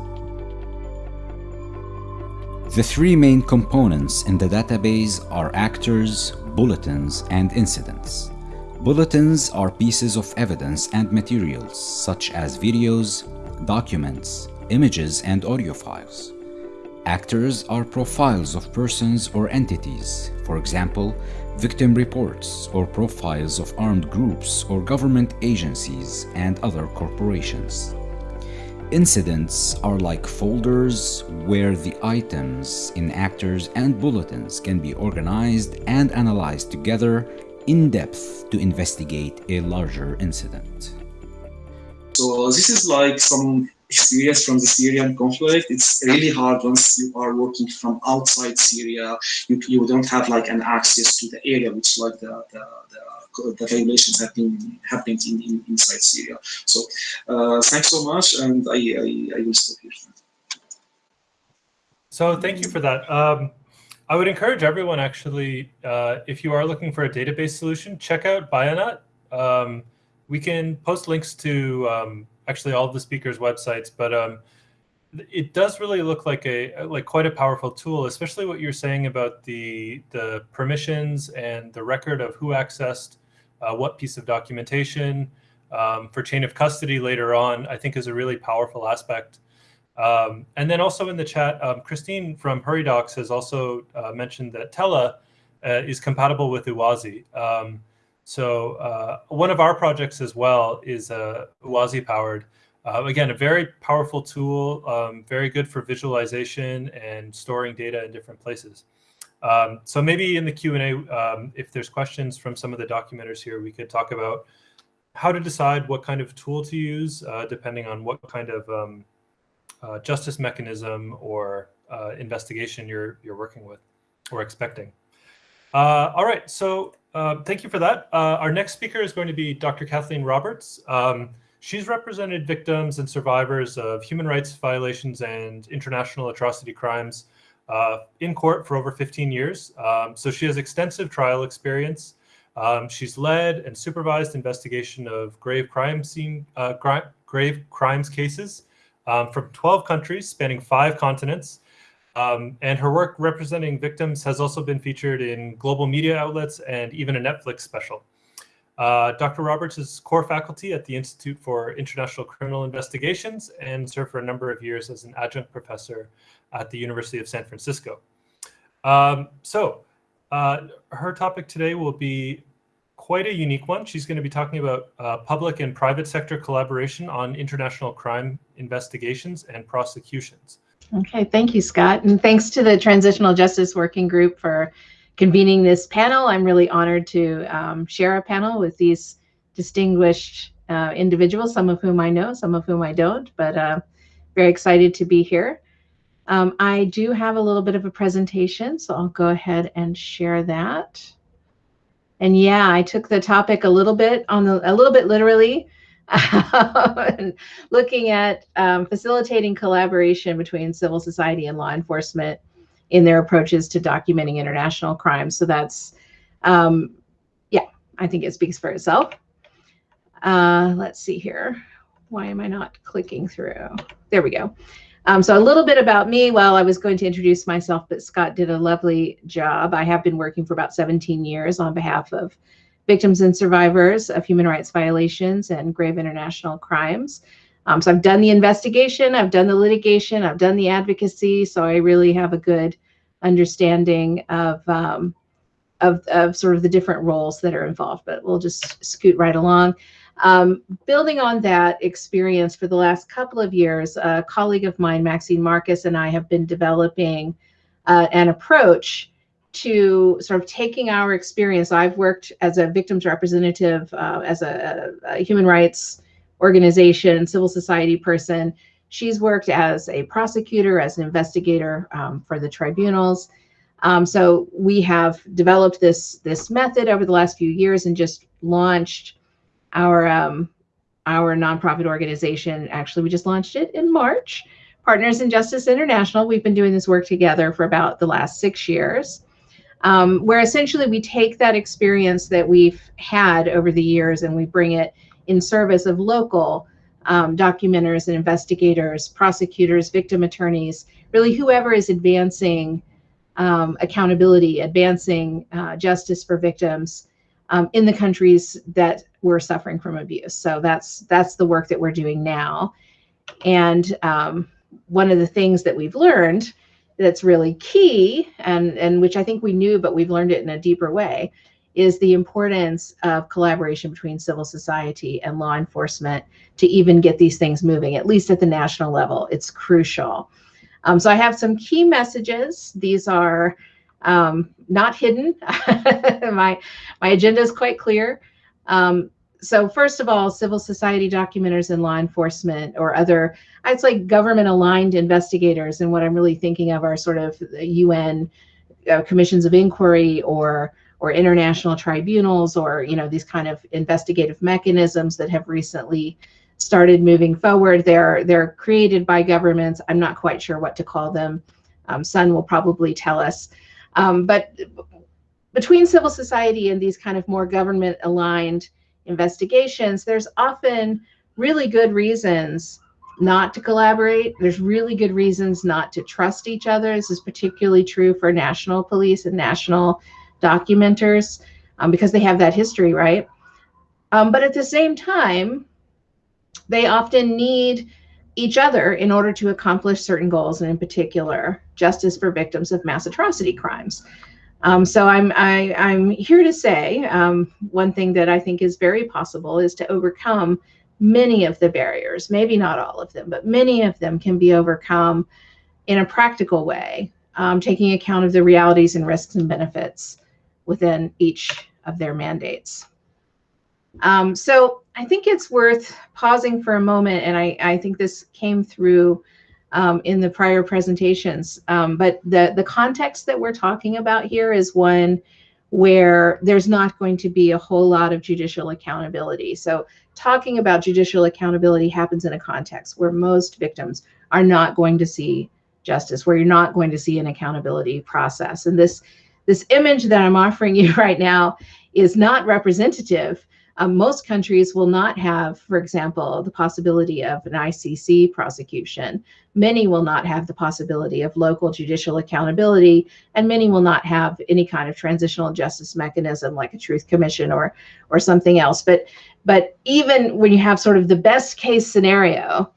The three main components in the database are actors, bulletins, and incidents. Bulletins are pieces of evidence and materials, such as videos, documents, images, and audio files. Actors are profiles of persons or entities, for example, victim reports or profiles of armed groups or government agencies and other corporations. Incidents are like folders where the items in actors and bulletins can be organized and analyzed together in depth to investigate a larger incident. So this is like some experience from the Syrian conflict, it's really hard once you are working from outside Syria. You, you don't have like an access to the area which like the, the, the, the violations have been happening in, in, inside Syria. So uh, thanks so much, and I, I, I will stop here. So thank you for that. Um, I would encourage everyone actually, uh, if you are looking for a database solution, check out Bayanat. Um, we can post links to um, actually all the speakers' websites, but um, it does really look like a like quite a powerful tool, especially what you're saying about the the permissions and the record of who accessed uh, what piece of documentation um, for chain of custody later on. I think is a really powerful aspect. Um, and then also in the chat, um, Christine from HURIDOCS has also uh, mentioned that Tella uh, is compatible with Uwazi. Um, so uh, one of our projects as well is uh, powered. Uh, again, a very powerful tool, um, very good for visualization and storing data in different places. Um, so maybe in the Q&A, um, if there's questions from some of the documenters here, we could talk about how to decide what kind of tool to use, uh, depending on what kind of um, uh, justice mechanism or uh, investigation you're, you're working with or expecting. Uh, all right, so uh, thank you for that. Uh, our next speaker is going to be Dr. Kathleen Roberts. Um, she's represented victims and survivors of human rights violations and international atrocity crimes uh, in court for over 15 years. Um, so she has extensive trial experience. Um, she's led and supervised investigation of grave crime scene, uh, grave crimes cases um, from 12 countries spanning five continents. Um, and her work representing victims has also been featured in global media outlets and even a Netflix special. Uh, Dr. Roberts is core faculty at the Institute for International Criminal Investigations and served for a number of years as an adjunct professor at the University of San Francisco. Um, so uh, her topic today will be quite a unique one. She's going to be talking about uh, public and private sector collaboration on international crime investigations and prosecutions. Okay, thank you, Scott. And thanks to the Transitional Justice Working Group for convening this panel. I'm really honored to um, share a panel with these distinguished uh, individuals, some of whom I know, some of whom I don't, but uh, very excited to be here. Um, I do have a little bit of a presentation, so I'll go ahead and share that. And yeah, I took the topic a little bit on the a little bit literally, looking at um, facilitating collaboration between civil society and law enforcement in their approaches to documenting international crimes. So that's, um, yeah, I think it speaks for itself. Uh, let's see here. Why am I not clicking through? There we go. Um, so a little bit about me. Well, I was going to introduce myself, but Scott did a lovely job. I have been working for about 17 years on behalf of victims and survivors of human rights violations and grave international crimes. Um, so I've done the investigation, I've done the litigation, I've done the advocacy. So I really have a good understanding of, um, of, of sort of the different roles that are involved, but we'll just scoot right along. Um, building on that experience for the last couple of years, a colleague of mine, Maxine Marcus, and I have been developing uh, an approach to sort of taking our experience. I've worked as a victims representative, uh, as a, a, human rights organization, civil society person. She's worked as a prosecutor, as an investigator um, for the tribunals. Um, so we have developed this this method over the last few years and just launched our um, our nonprofit organization. Actually, we just launched it in March. Partners in Justice International. We've been doing this work together for about the last six years, um, where essentially we take that experience that we've had over the years and we bring it in service of local um, documenters and investigators, prosecutors, victim attorneys, really whoever is advancing um, accountability, advancing uh, justice for victims um, in the countries that were suffering from abuse. So that's that's the work that we're doing now. And um, one of the things that we've learned that's really key, and and which I think we knew, but we've learned it in a deeper way, is the importance of collaboration between civil society and law enforcement to even get these things moving, at least at the national level. It's crucial. Um, so I have some key messages. These are um, not hidden. my, my agenda is quite clear. Um, so first of all, civil society documenters and law enforcement or other, it's like government aligned investigators. And what I'm really thinking of are sort of UN uh, commissions of inquiry or or international tribunals or you know these kind of investigative mechanisms that have recently started moving forward. They're they're created by governments. I'm not quite sure what to call them. Um, Sun will probably tell us. Um, but between civil society and these kind of more government aligned investigations, there's often really good reasons not to collaborate. There's really good reasons not to trust each other. This is particularly true for national police and national documenters um, because they have that history, right? Um, but at the same time, they often need each other in order to accomplish certain goals, and in particular, justice for victims of mass atrocity crimes. Um, so I'm I, am i am here to say um, one thing that I think is very possible is to overcome many of the barriers. Maybe not all of them, but many of them can be overcome in a practical way, um, taking account of the realities and risks and benefits within each of their mandates. Um, so I think it's worth pausing for a moment, and I, I think this came through um, in the prior presentations. Um, but the, the context that we're talking about here is one where there's not going to be a whole lot of judicial accountability. So talking about judicial accountability happens in a context where most victims are not going to see justice, where you're not going to see an accountability process. And this, this image that I'm offering you right now is not representative um, most countries will not have, for example, the possibility of an ICC prosecution. Many will not have the possibility of local judicial accountability, and many will not have any kind of transitional justice mechanism like a truth commission or or something else. But but even when you have sort of the best case scenario,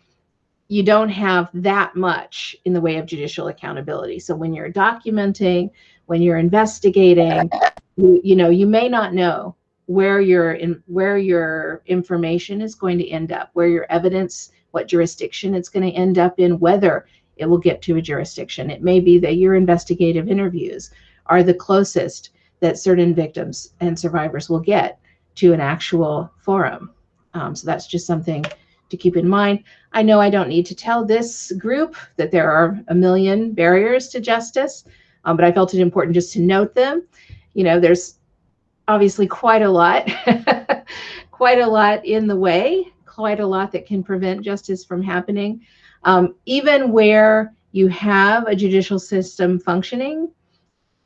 you don't have that much in the way of judicial accountability. So when you're documenting, when you're investigating, you, you know, you may not know where your in where your information is going to end up, where your evidence, what jurisdiction it's going to end up in, whether it will get to a jurisdiction. It may be that your investigative interviews are the closest that certain victims and survivors will get to an actual forum. Um, so that's just something to keep in mind. I know I don't need to tell this group that there are a million barriers to justice, um, but I felt it important just to note them. You know, there's obviously quite a lot, quite a lot in the way, quite a lot that can prevent justice from happening. Um, even where you have a judicial system functioning,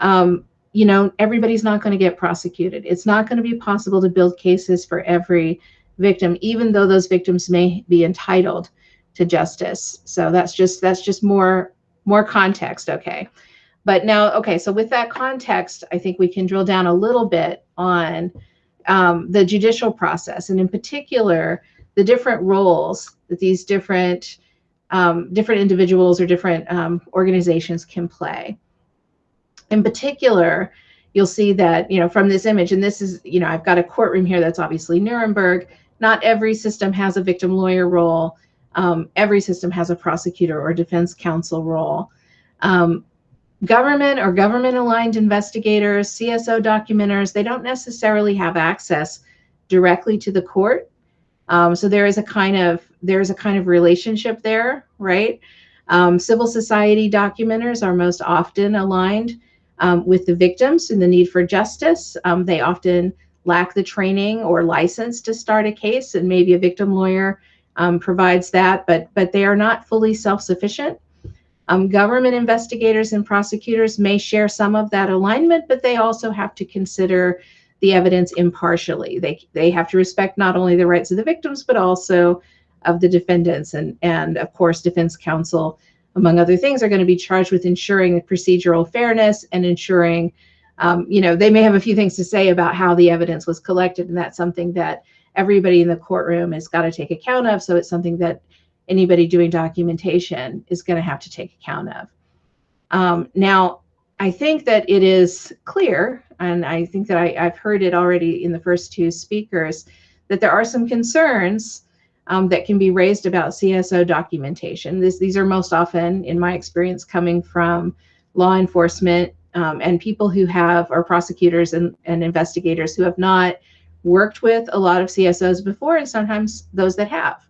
um, you know, everybody's not going to get prosecuted. It's not going to be possible to build cases for every victim, even though those victims may be entitled to justice. So that's just that's just more more context. Okay. But now, okay, so with that context, I think we can drill down a little bit on um, the judicial process, and in particular, the different roles that these different um, different individuals or different um, organizations can play. In particular, you'll see that you know from this image, and this is you know I've got a courtroom here that's obviously Nuremberg. Not every system has a victim lawyer role. Um, every system has a prosecutor or defense counsel role. Government or government aligned investigators, CSO documenters, they don't necessarily have access directly to the court. Um, so there is a kind of there's a kind of relationship there, right? Um, civil society documenters are most often aligned um, with the victims and the need for justice. Um, they often lack the training or license to start a case, and maybe a victim lawyer um, provides that, but but they are not fully self-sufficient. Um, government investigators and prosecutors may share some of that alignment, but they also have to consider the evidence impartially. They, they have to respect not only the rights of the victims, but also of the defendants. And, and of course, defense counsel, among other things, are going to be charged with ensuring procedural fairness and ensuring, um, you know, they may have a few things to say about how the evidence was collected. And that's something that everybody in the courtroom has got to take account of. So it's something that anybody doing documentation is going to have to take account of. Um, now, I think that it is clear, and I think that I, have heard it already in the first two speakers, that there are some concerns um, that can be raised about CSO documentation. This, these are most often, in my experience, coming from law enforcement um, and people who have, or prosecutors and, and investigators who have not worked with a lot of CSOs before, and sometimes those that have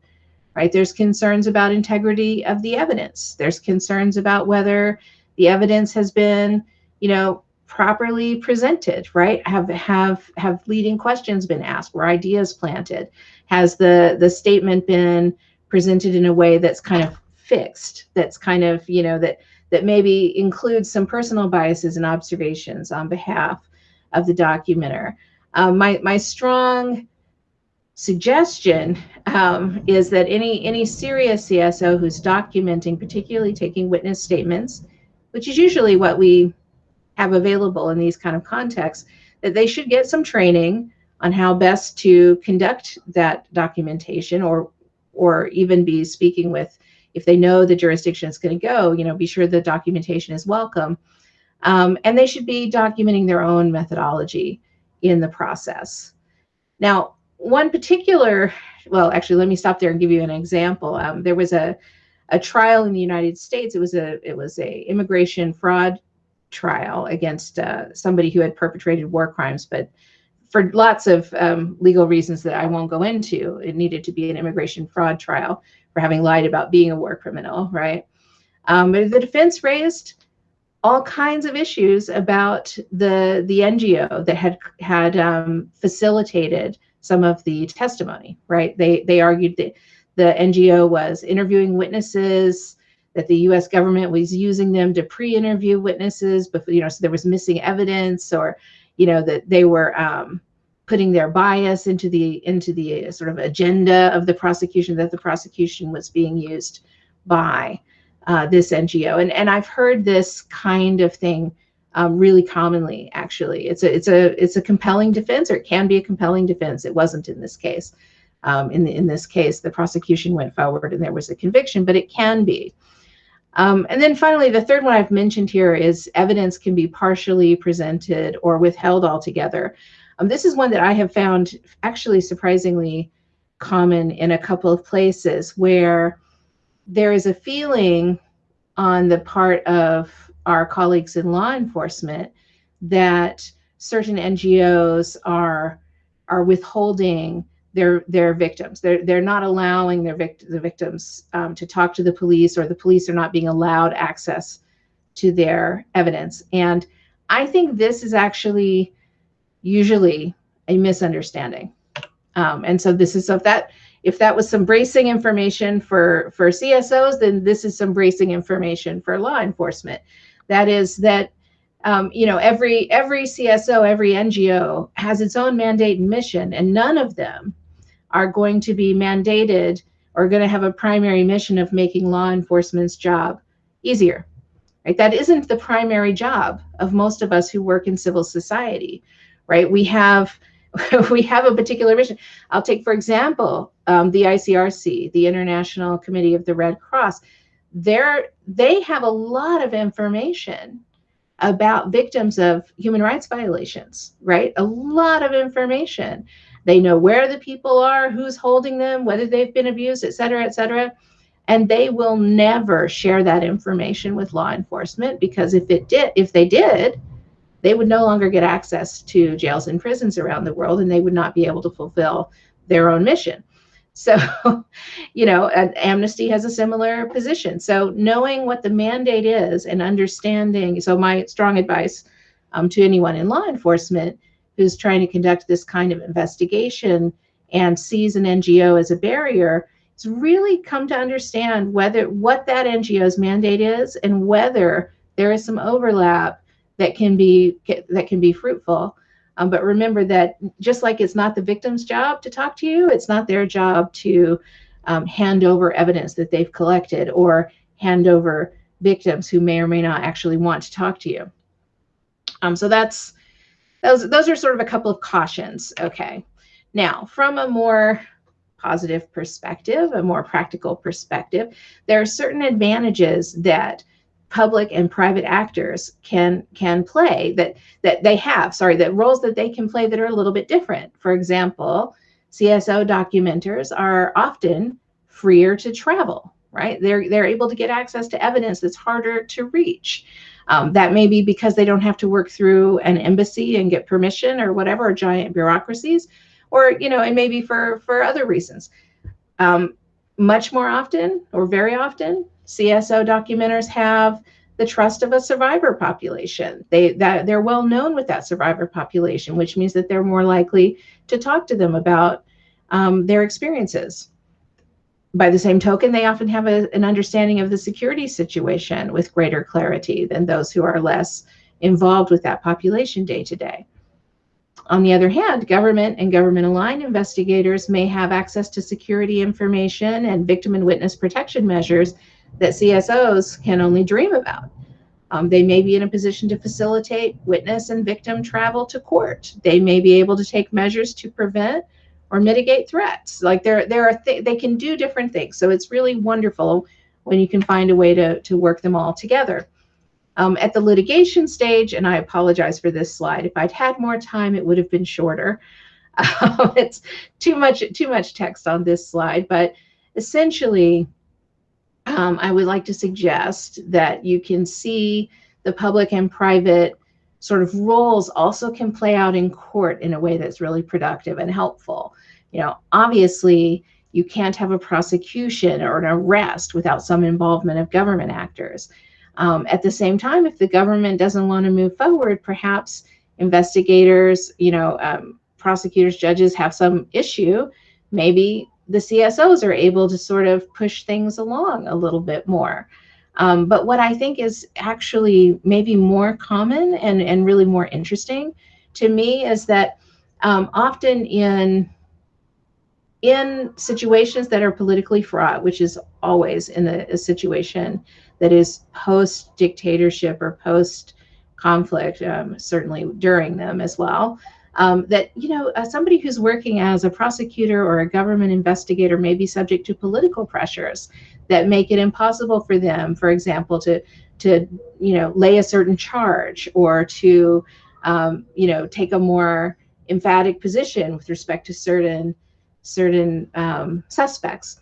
right? There's concerns about integrity of the evidence. There's concerns about whether the evidence has been, you know, properly presented, right? Have have have leading questions been asked? Were ideas planted? Has the the statement been presented in a way that's kind of fixed? That's kind of, you know, that that maybe includes some personal biases and observations on behalf of the documenter. Um, my my strong suggestion um, is that any any serious CSO who's documenting, particularly taking witness statements, which is usually what we have available in these kind of contexts, that they should get some training on how best to conduct that documentation or or even be speaking with if they know the jurisdiction is going to go, you know, be sure the documentation is welcome. Um, and they should be documenting their own methodology in the process. Now, one particular, well, actually, let me stop there and give you an example. Um, there was a, a trial in the United States. It was a it was a immigration fraud trial against uh, somebody who had perpetrated war crimes, but for lots of um, legal reasons that I won't go into, it needed to be an immigration fraud trial for having lied about being a war criminal, right? Um, but the defense raised all kinds of issues about the the NGO that had had um, facilitated some of the testimony, right? They they argued that the NGO was interviewing witnesses, that the U.S. government was using them to pre-interview witnesses, but you know, so there was missing evidence, or you know, that they were um, putting their bias into the into the sort of agenda of the prosecution that the prosecution was being used by uh, this NGO. And and I've heard this kind of thing um, really commonly. Actually, it's a it's a it's a compelling defense, or it can be a compelling defense. It wasn't in this case. Um, in the, in this case, the prosecution went forward and there was a conviction, but it can be. Um, and then finally, the third one I've mentioned here is evidence can be partially presented or withheld altogether. Um, this is one that I have found actually surprisingly common in a couple of places where there is a feeling on the part of our colleagues in law enforcement that certain NGOs are are withholding their their victims. They're they're not allowing their vict- the victims um, to talk to the police, or the police are not being allowed access to their evidence. And I think this is actually usually a misunderstanding. Um, and so this is so if that if that was some bracing information for for CSOs, then this is some bracing information for law enforcement. That is that um, you know every every CSO, every NGO has its own mandate and mission, and none of them are going to be mandated or going to have a primary mission of making law enforcement's job easier. Right? That isn't the primary job of most of us who work in civil society. Right? We have we have a particular mission. I'll take, for example, um, the ICRC, the International Committee of the Red Cross. They're, they have a lot of information about victims of human rights violations, right? A lot of information. They know where the people are, who's holding them, whether they've been abused, et cetera, et cetera. And they will never share that information with law enforcement because if it did, if they did, they would no longer get access to jails and prisons around the world and they would not be able to fulfill their own mission. So, you know, Amnesty has a similar position. So, knowing what the mandate is and understanding, so my strong advice um, to anyone in law enforcement who's trying to conduct this kind of investigation and sees an NGO as a barrier is really come to understand whether what that NGO's mandate is and whether there is some overlap that can be that can be fruitful. Um, but remember that just like it's not the victim's job to talk to you, it's not their job to um, hand over evidence that they've collected or hand over victims who may or may not actually want to talk to you. Um, so that's those those are sort of a couple of cautions. Okay. Now, from a more positive perspective, a more practical perspective, there are certain advantages that public and private actors can can play that that they have sorry that roles that they can play that are a little bit different. For example cso documenters are often freer to travel right? They're they're able to get access to evidence that's harder to reach. Um, that may be because they don't have to work through an embassy and get permission or whatever or giant bureaucracies or you know and maybe for for other reasons. Um, much more often or very often CSO documenters have the trust of a survivor population. They that they're well known with that survivor population, which means that they're more likely to talk to them about um, their experiences. By the same token, they often have a, an understanding of the security situation with greater clarity than those who are less involved with that population day to day. On the other hand, government and government aligned investigators may have access to security information and victim and witness protection measures that CSOs can only dream about. Um, they may be in a position to facilitate witness and victim travel to court. They may be able to take measures to prevent or mitigate threats. Like there, there are th- they can do different things. So it's really wonderful when you can find a way to, to work them all together. Um, at the litigation stage, and I apologize for this slide, if I'd had more time, it would have been shorter. Um, it's too much, too much text on this slide, but essentially, um, I would like to suggest that you can see the public and private sort of roles also can play out in court in a way that's really productive and helpful. You know, obviously, you can't have a prosecution or an arrest without some involvement of government actors. Um, at the same time, if the government doesn't want to move forward, perhaps investigators, you know, um, prosecutors, judges have some issue. Maybe the CSOs are able to sort of push things along a little bit more. Um, but what I think is actually maybe more common and, and really more interesting to me is that um, often in in situations that are politically fraught, which is always in a, a situation that is post dictatorship or post conflict, um, certainly during them as well. Um, that you know uh, somebody who's working as a prosecutor or a government investigator may be subject to political pressures that make it impossible for them, for example, to to you know lay a certain charge or to um, you know take a more emphatic position with respect to certain certain um, suspects.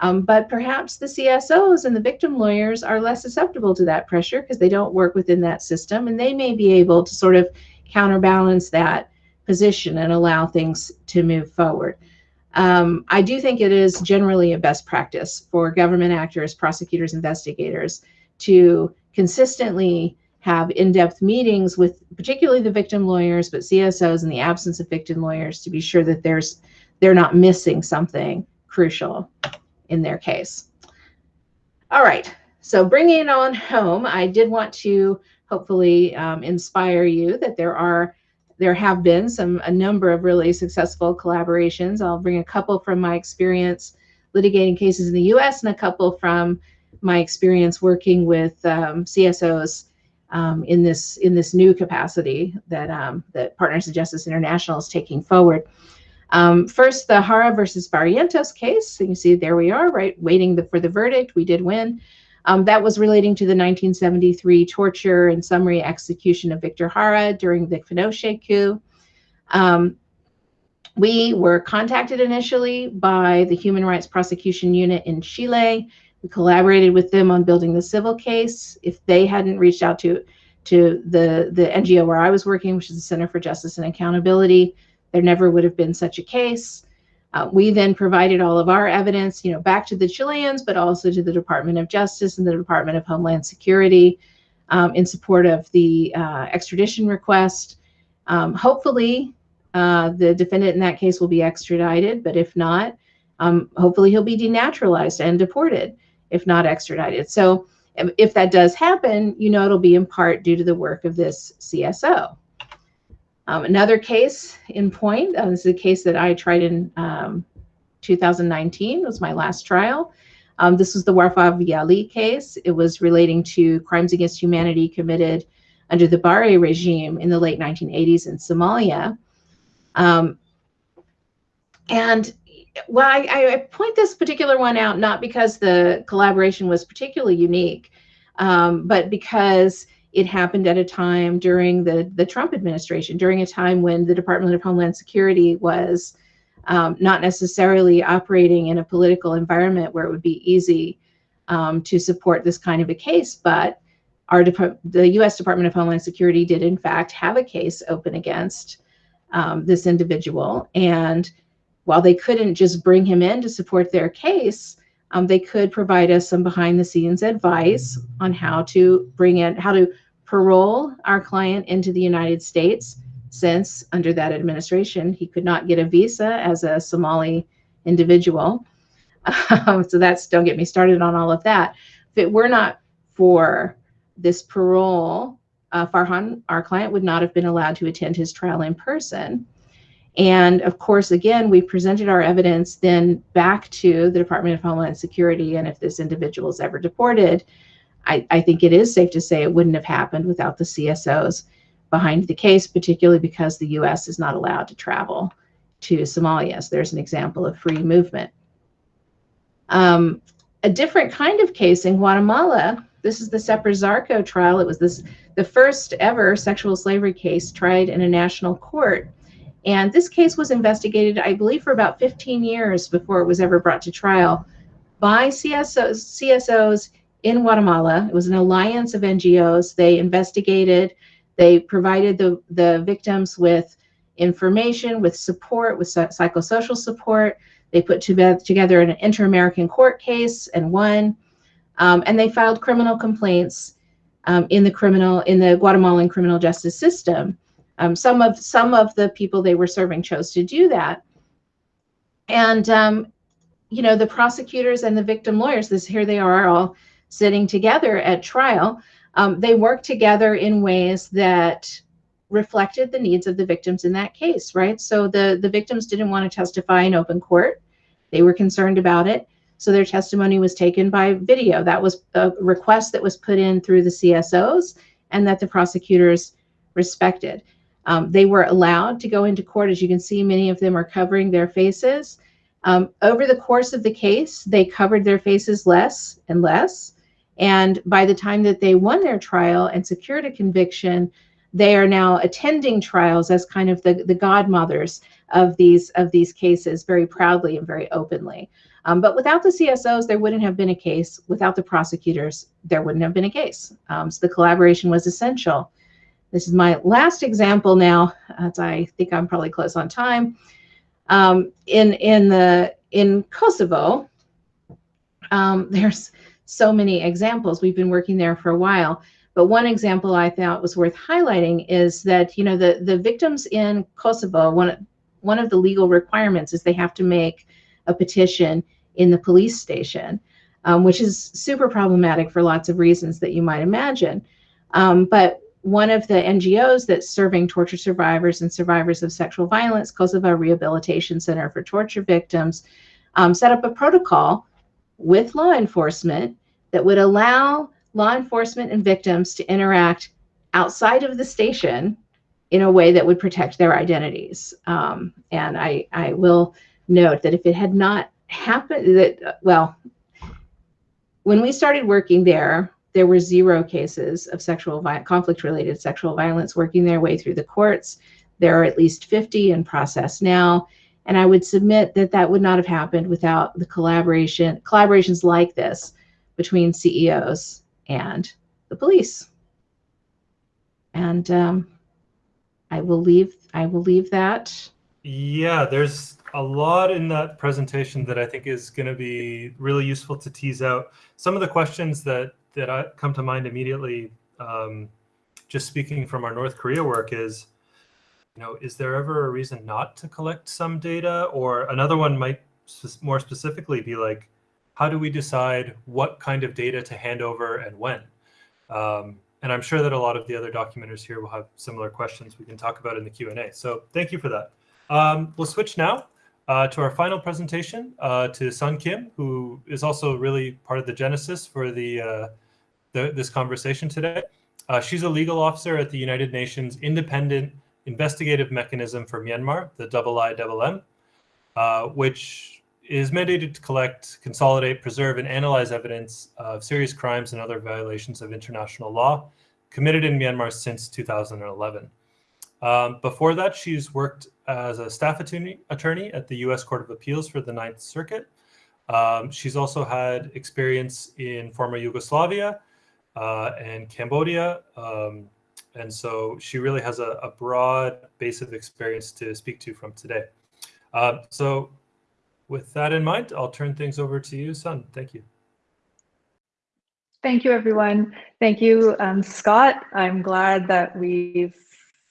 Um, but perhaps the CSOs and the victim lawyers are less susceptible to that pressure because they don't work within that system and they may be able to sort of counterbalance that position and allow things to move forward. Um, I do think it is generally a best practice for government actors, prosecutors, investigators to consistently have in-depth meetings with particularly the victim lawyers, but CSOs in the absence of victim lawyers to be sure that there's they're not missing something crucial in their case. All right, so bringing it on home, I did want to hopefully um, inspire you that there are there have been some a number of really successful collaborations. I'll bring a couple from my experience litigating cases in the U.S. and a couple from my experience working with um, CSOs um, in this in this new capacity that um, that Partners in Justice International is taking forward. Um, first, the Jara versus Barrientos case. So you see, there we are, right, waiting the, for the verdict. We did win. Um, that was relating to the 1973 torture and summary execution of Victor Jara during the Pinochet coup. Um, we were contacted initially by the Human Rights Prosecution Unit in Chile. We collaborated with them on building the civil case. If they hadn't reached out to to the the NGO where I was working, which is the Center for Justice and Accountability, there never would have been such a case. Uh, we then provided all of our evidence, you know, back to the Chileans, but also to the Department of Justice and the Department of Homeland Security um, in support of the uh, extradition request. Um, hopefully, uh, the defendant in that case will be extradited, but if not, um, hopefully he'll be denaturalized and deported, if not extradited. So if that does happen, you know it'll be in part due to the work of this CSO. Um, another case in point, uh, this is a case that I tried in um, 2019, was my last trial. Um, this was the Warfaa v. Ali case. It was relating to crimes against humanity committed under the Barre regime in the late 1980s in Somalia. Um, and well, I, I, point this particular one out not because the collaboration was particularly unique, um, but because it happened at a time during the, the Trump administration, during a time when the Department of Homeland Security was um, not necessarily operating in a political environment where it would be easy um, to support this kind of a case. But our the U.S. Department of Homeland Security did, in fact, have a case open against um, this individual. And while they couldn't just bring him in to support their case, um, they could provide us some behind the scenes advice on how to bring in, how to parole our client into the United States since under that administration he could not get a visa as a Somali individual. Um, so that's don't get me started on all of that. If it were not for this parole, uh, Farhan, our client, would not have been allowed to attend his trial in person. And of course, again, we presented our evidence then back to the Department of Homeland Security. And if this individual is ever deported, I, I think it is safe to say it wouldn't have happened without the CSOs behind the case, particularly because the US is not allowed to travel to Somalia. So there's an example of free movement. Um, a different kind of case in Guatemala. This is the Sepur Zarco trial. It was this the first ever sexual slavery case tried in a national court. And this case was investigated, I believe, for about 15 years before it was ever brought to trial by CSOs, CSOs in Guatemala. It was an alliance of NGOs. They investigated, they provided the, the victims with information, with support, with psychosocial support. They put together an inter-American court case and won. Um, and they filed criminal complaints um, in the criminal in the Guatemalan criminal justice system. Um, some of some of the people they were serving chose to do that, and um, you know the prosecutors and the victim lawyers. This here they are all sitting together at trial. Um, they worked together in ways that reflected the needs of the victims in that case, right? So the the victims didn't want to testify in open court; they were concerned about it. So their testimony was taken by video. That was a request that was put in through the CSOs and that the prosecutors respected. Um, they were allowed to go into court. As you can see, many of them are covering their faces. Um, over the course of the case, they covered their faces less and less. And by the time that they won their trial and secured a conviction, they are now attending trials as kind of the, the godmothers of these of these cases very proudly and very openly. Um, but without the CSOs, there wouldn't have been a case. Without the prosecutors, there wouldn't have been a case. Um, so the collaboration was essential. This is my last example now, as I think I'm probably close on time. Um, in in the in Kosovo, um, there's so many examples. We've been working there for a while. But one example I thought was worth highlighting is that you know the the victims in Kosovo one one of the legal requirements is they have to make a petition in the police station, um, which is super problematic for lots of reasons that you might imagine. Um, but one of the NGOs that's serving torture survivors and survivors of sexual violence, Kosovo Rehabilitation Center for Torture Victims, um, set up a protocol with law enforcement that would allow law enforcement and victims to interact outside of the station in a way that would protect their identities. Um, and I, I will note that if it had not happened that well when we started working there there were zero cases of sexual conflict related sexual violence working their way through the courts there are at least 50 in process now and i would submit that that would not have happened without the collaboration collaborations like this between CSOs and the police and um, i will leave i will leave that yeah there's a lot in that presentation that I think is going to be really useful to tease out. Some of the questions that that I, come to mind immediately, um, just speaking from our North Korea work, is, you know, is there ever a reason not to collect some data? Or another one might more specifically be like, how do we decide what kind of data to hand over and when? Um, and I'm sure that a lot of the other documenters here will have similar questions we can talk about in the Q&A. So thank you for that. Um, we'll switch now uh, to our final presentation uh, to Sun Kim, who is also really part of the genesis for the, uh, the this conversation today. Uh, she's a legal officer at the United Nations Independent Investigative Mechanism for Myanmar, the IIM, uh, which is mandated to collect, consolidate, preserve, and analyze evidence of serious crimes and other violations of international law committed in Myanmar since 2011. Um, before that, she's worked as a staff attorney, attorney at the U.S. Court of Appeals for the Ninth Circuit. Um, she's also had experience in former Yugoslavia uh, and Cambodia. Um, and so she really has a, a, broad base of experience to speak to from today. Uh, so with that in mind, I'll turn things over to you, Sun. Thank you. Thank you, everyone. Thank you, um, Scott. I'm glad that we've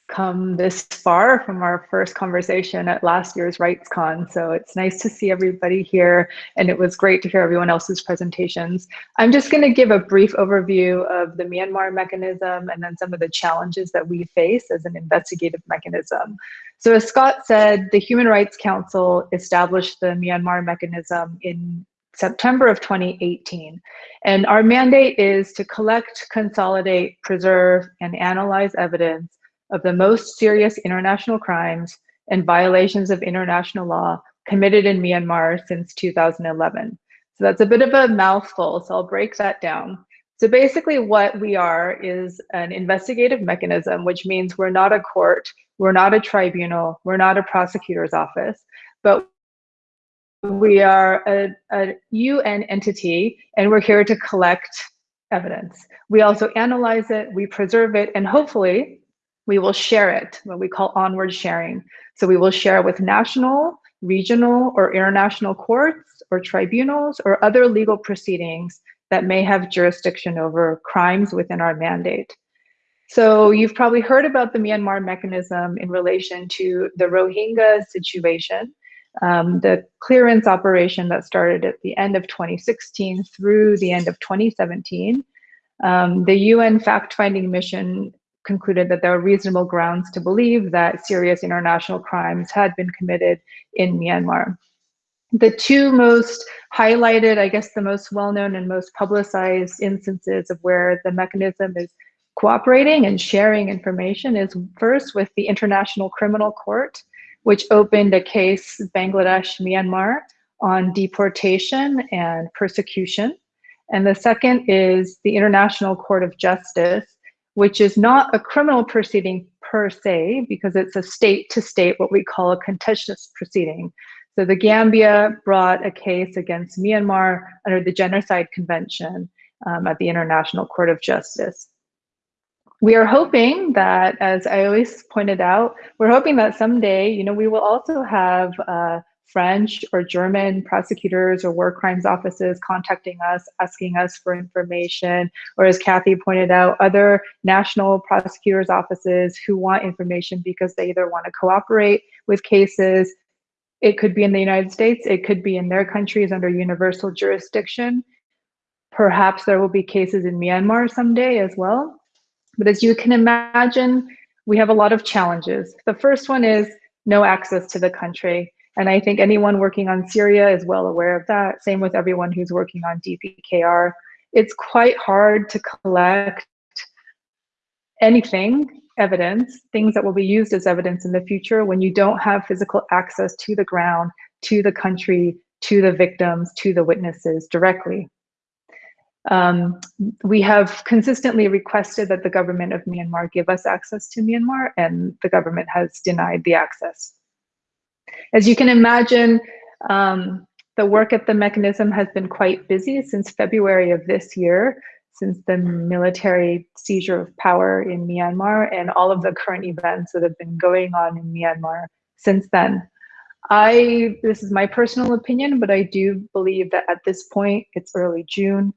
come this far from our first conversation at last year's RightsCon. So it's nice to see everybody here and it was great to hear everyone else's presentations. I'm just gonna give a brief overview of the Myanmar mechanism and then some of the challenges that we face as an investigative mechanism. So as Scott said, the Human Rights Council established the Myanmar mechanism in September of 2018. And our mandate is to collect, consolidate, preserve, and analyze evidence of the most serious international crimes and violations of international law committed in Myanmar since 2011. So that's a bit of a mouthful, so I'll break that down. So basically what we are is an investigative mechanism, which means we're not a court, we're not a tribunal, we're not a prosecutor's office, but we are a, a UN entity and we're here to collect evidence. We also analyze it, we preserve it, and hopefully we will share it, what we call onward sharing. So we will share with national, regional, or international courts or tribunals or other legal proceedings that may have jurisdiction over crimes within our mandate. So you've probably heard about the Myanmar mechanism in relation to the Rohingya situation, um, the clearance operation that started at the end of 2016 through the end of 2017. Um, the UN fact-finding mission concluded that there are reasonable grounds to believe that serious international crimes had been committed in Myanmar. The two most highlighted, I guess the most well-known and most publicized instances of where the mechanism is cooperating and sharing information is first with the International Criminal Court, which opened a case, Bangladesh, Myanmar, on deportation and persecution. And the second is the International Court of Justice, which is not a criminal proceeding per se, because it's a state to state, what we call a contentious proceeding. So the Gambia brought a case against Myanmar under the Genocide Convention um, at the International Court of Justice. We are hoping that, as I always pointed out, we're hoping that someday, you know, we will also have uh, French or German prosecutors or war crimes offices contacting us, asking us for information, or as Kathy pointed out, other national prosecutors offices who want information because they either want to cooperate with cases. It could be in the United States, it could be in their countries under universal jurisdiction. Perhaps there will be cases in Myanmar someday as well. But as you can imagine, we have a lot of challenges. The first one is no access to the country. And I think anyone working on Syria is well aware of that. Same with everyone who's working on DPRK. It's quite hard to collect anything, evidence, things that will be used as evidence in the future when you don't have physical access to the ground, to the country, to the victims, to the witnesses directly. Um, we have consistently requested that the government of Myanmar give us access to Myanmar, and the government has denied the access. As you can imagine, um, the work at the mechanism has been quite busy since February of this year, since the military seizure of power in Myanmar and all of the current events that have been going on in Myanmar since then. I, this is my personal opinion, but I do believe that at this point, it's early June,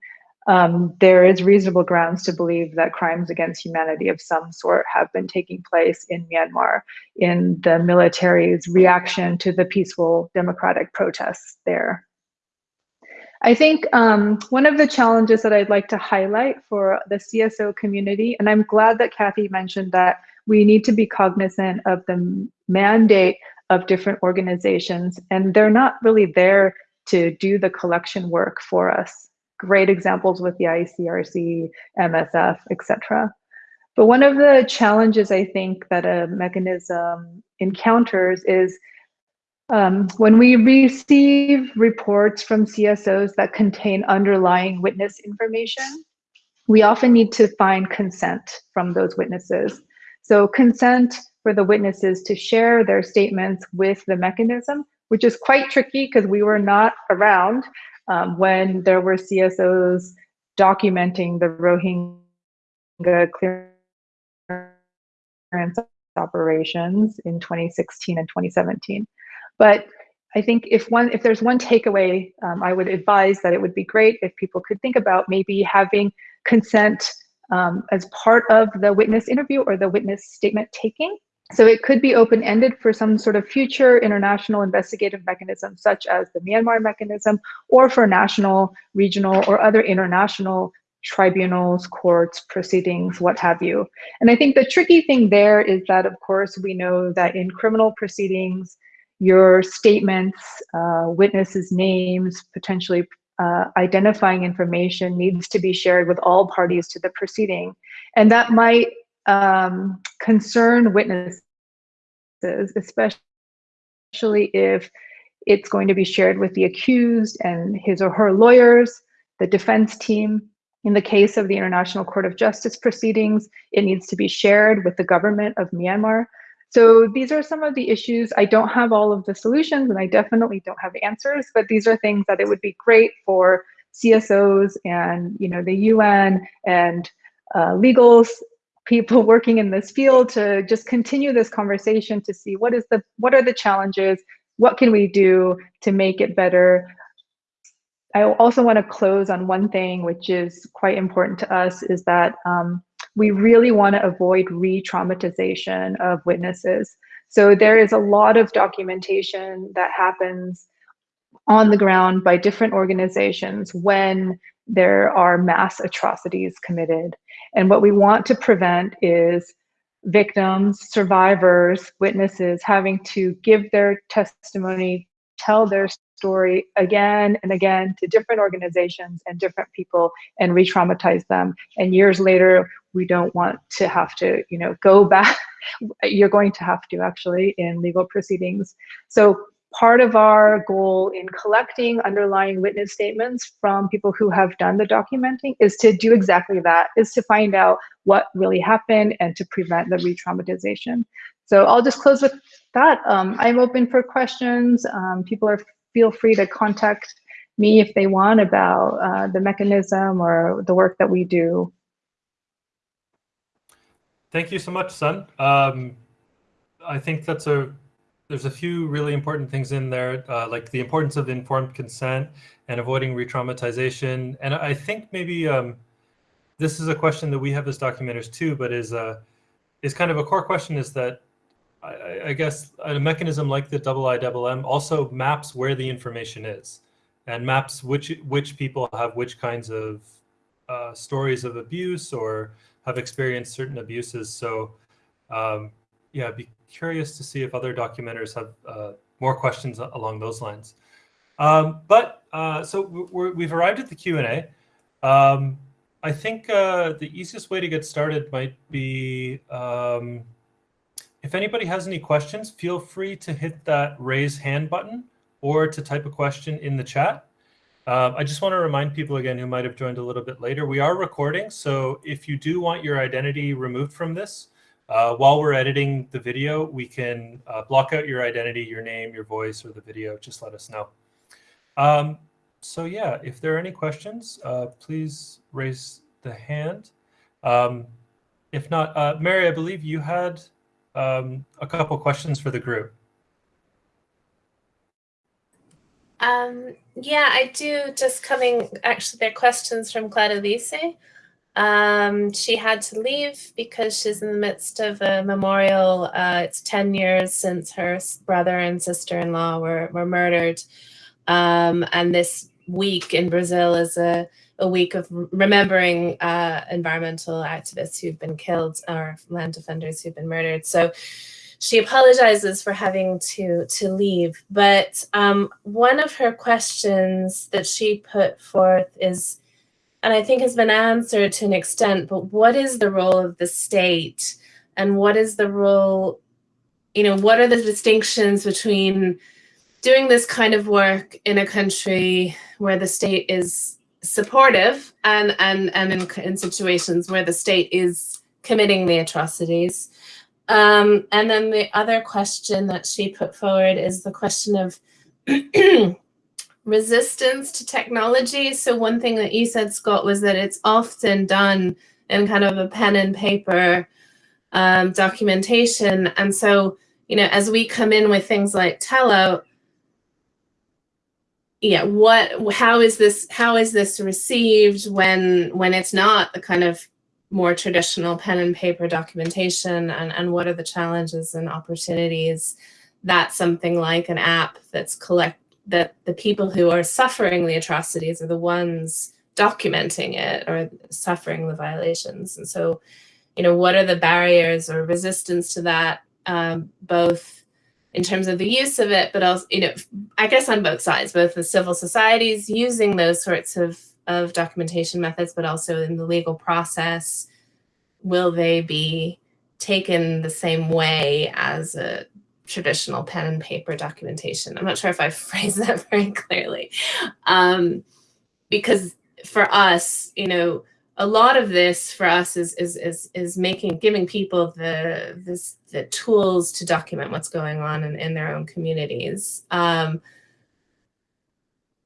um, there is reasonable grounds to believe that crimes against humanity of some sort have been taking place in Myanmar in the military's reaction to the peaceful democratic protests there. I think um, one of the challenges that I'd like to highlight for the CSO community, and I'm glad that Kathy mentioned that we need to be cognizant of the mandate of different organizations, and they're not really there to do the collection work for us great examples with the ICRC, MSF, etc. But one of the challenges I think that a mechanism encounters is um, when we receive reports from CSOs that contain underlying witness information, we often need to find consent from those witnesses. So consent for the witnesses to share their statements with the mechanism, which is quite tricky because we were not around um, when there were CSOs documenting the Rohingya clearance operations in 2016 and 2017. But I think if one, if there's one takeaway, um, I would advise that it would be great if people could think about maybe having consent um, as part of the witness interview or the witness statement taking so it could be open-ended for some sort of future international investigative mechanism, such as the Myanmar mechanism, or for national, regional, or other international tribunals, courts, proceedings, what have you. And I think the tricky thing there is that, of course, we know that in criminal proceedings, your statements, uh, witnesses' names, potentially uh, identifying information needs to be shared with all parties to the proceeding. And that might um, concerned witnesses, especially if it's going to be shared with the accused and his or her lawyers, the defense team. In the case of the International Court of Justice proceedings, it needs to be shared with the government of Myanmar. So these are some of the issues. I don't have all of the solutions and I definitely don't have answers, but these are things that it would be great for CSOs and you know the UN and uh, legals people working in this field to just continue this conversation to see what is the what are the challenges? What can we do to make it better? I also want to close on one thing which is quite important to us is that um, we really want to avoid re-traumatization of witnesses. So there is a lot of documentation that happens on the ground by different organizations when there are mass atrocities committed. And what we want to prevent is victims, survivors, witnesses having to give their testimony, tell their story again and again to different organizations and different people and re-traumatize them. And years later, we don't want to have to, you know, go back. You're going to have to actually in legal proceedings. So part of our goal in collecting underlying witness statements from people who have done the documenting is to do exactly that, is to find out what really happened and to prevent the re-traumatization. So I'll just close with that. Um, I'm open for questions. Um, people are feel free to contact me if they want about uh, the mechanism or the work that we do. Thank you so much, Sun. Um, I think that's a there's a few really important things in there, uh, like the importance of informed consent and avoiding re-traumatization. And I think maybe um, this is a question that we have as documenters too, but is uh, is kind of a core question is that I, I guess a mechanism like the double IMM also maps where the information is and maps which which people have which kinds of uh, stories of abuse or have experienced certain abuses. So um, yeah, be curious to see if other documenters have uh, more questions along those lines. Um, but uh, so we have arrived at the Q&A. Um, I think uh, the easiest way to get started might be um, if anybody has any questions, feel free to hit that raise hand button or to type a question in the chat. Uh, I just want to remind people again who might have joined a little bit later, we are recording. So if you do want your identity removed from this, uh, while we're editing the video, we can uh, block out your identity, your name, your voice, or the video. Just let us know. Um, so yeah, if there are any questions, uh, please raise the hand. Um, if not, uh, Mary, I believe you had um, a couple questions for the group. Um, yeah, I do. Just coming, actually, there are questions from Claudelice. Um, she had to leave because she's in the midst of a memorial. Uh, it's 10 years since her brother and sister-in-law were, were murdered. Um, and this week in Brazil is a, a week of remembering uh, environmental activists who've been killed or land defenders who've been murdered. So she apologizes for having to to leave. But um, one of her questions that she put forth is, and I think has been answered to an extent, but what is the role of the state and what is the role, you know, what are the distinctions between doing this kind of work in a country where the state is supportive and, and, and in, in situations where the state is committing the atrocities. Um, and then the other question that she put forward is the question of resistance to technology. So one thing that you said, Scott, was that it's often done in kind of a pen and paper um, documentation. And so, you know, as we come in with things like Tella, yeah, what, how is this, how is this received when, when it's not the kind of more traditional pen and paper documentation and, and what are the challenges and opportunities that something like an app that's collect that the people who are suffering the atrocities are the ones documenting it or suffering the violations. And so, you know, what are the barriers or resistance to that, um, both in terms of the use of it, but also, you know, I guess on both sides, both the civil societies using those sorts of, of documentation methods, but also in the legal process, will they be taken the same way as a traditional pen and paper documentation. I'm not sure if I phrased that very clearly. Um, because for us, you know, a lot of this for us is is is is making giving people the this the tools to document what's going on in, in their own communities. Um,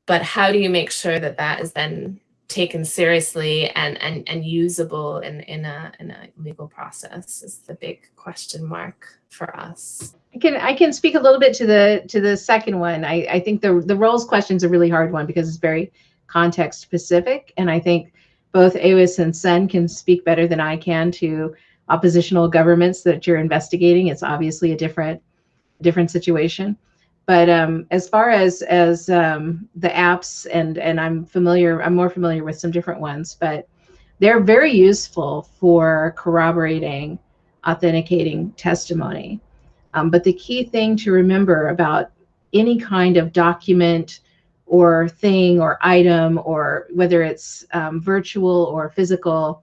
but how do you make sure that that is then taken seriously and and and usable in in a in a legal process is the big question mark for us. I can I can speak a little bit to the to the second one. I I think the the roles question is a really hard one because it's very context specific, and I think both Awis and Sen can speak better than I can to oppositional governments that you're investigating. It's obviously a different different situation. But um, as far as as um, the apps and and I'm familiar, I'm more familiar with some different ones, but they're very useful for corroborating, authenticating testimony. Um, but the key thing to remember about any kind of document or thing or item or whether it's um, virtual or physical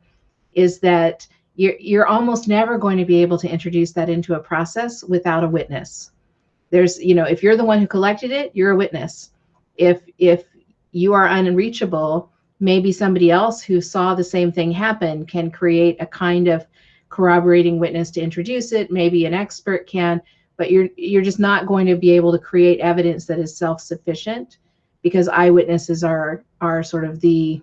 is that you're, you're almost never going to be able to introduce that into a process without a witness. There's you know if you're the one who collected it you're a witness. If if you are unreachable maybe somebody else who saw the same thing happen can create a kind of corroborating witness to introduce it. Maybe an expert can but you're you're just not going to be able to create evidence that is self-sufficient because eyewitnesses are are sort of the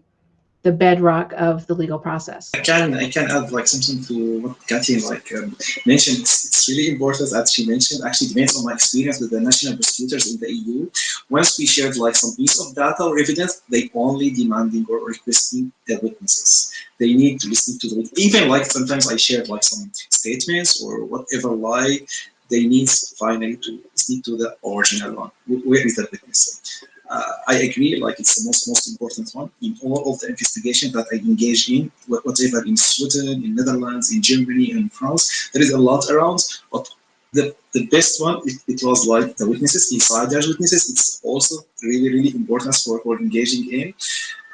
the bedrock of the legal process. I can I can add like something to what Kathy like um, mentioned. It's, it's, really important as she mentioned. Actually, based on my experience with the national prosecutors in the EU, once we shared like some piece of data or evidence, they only demanding or requesting the witnesses. They need to listen to the even like sometimes I shared like some statements or whatever lie they need finally to listen to the original one. Where is the witness? Uh, I agree, like it's the most most important one in all of the investigation that I engage in, whatever in Sweden, in Netherlands, in Germany, and France. There is a lot around, but the, the best one, it, it was like the witnesses, insiders witnesses. It's also really, really important for, for engaging in.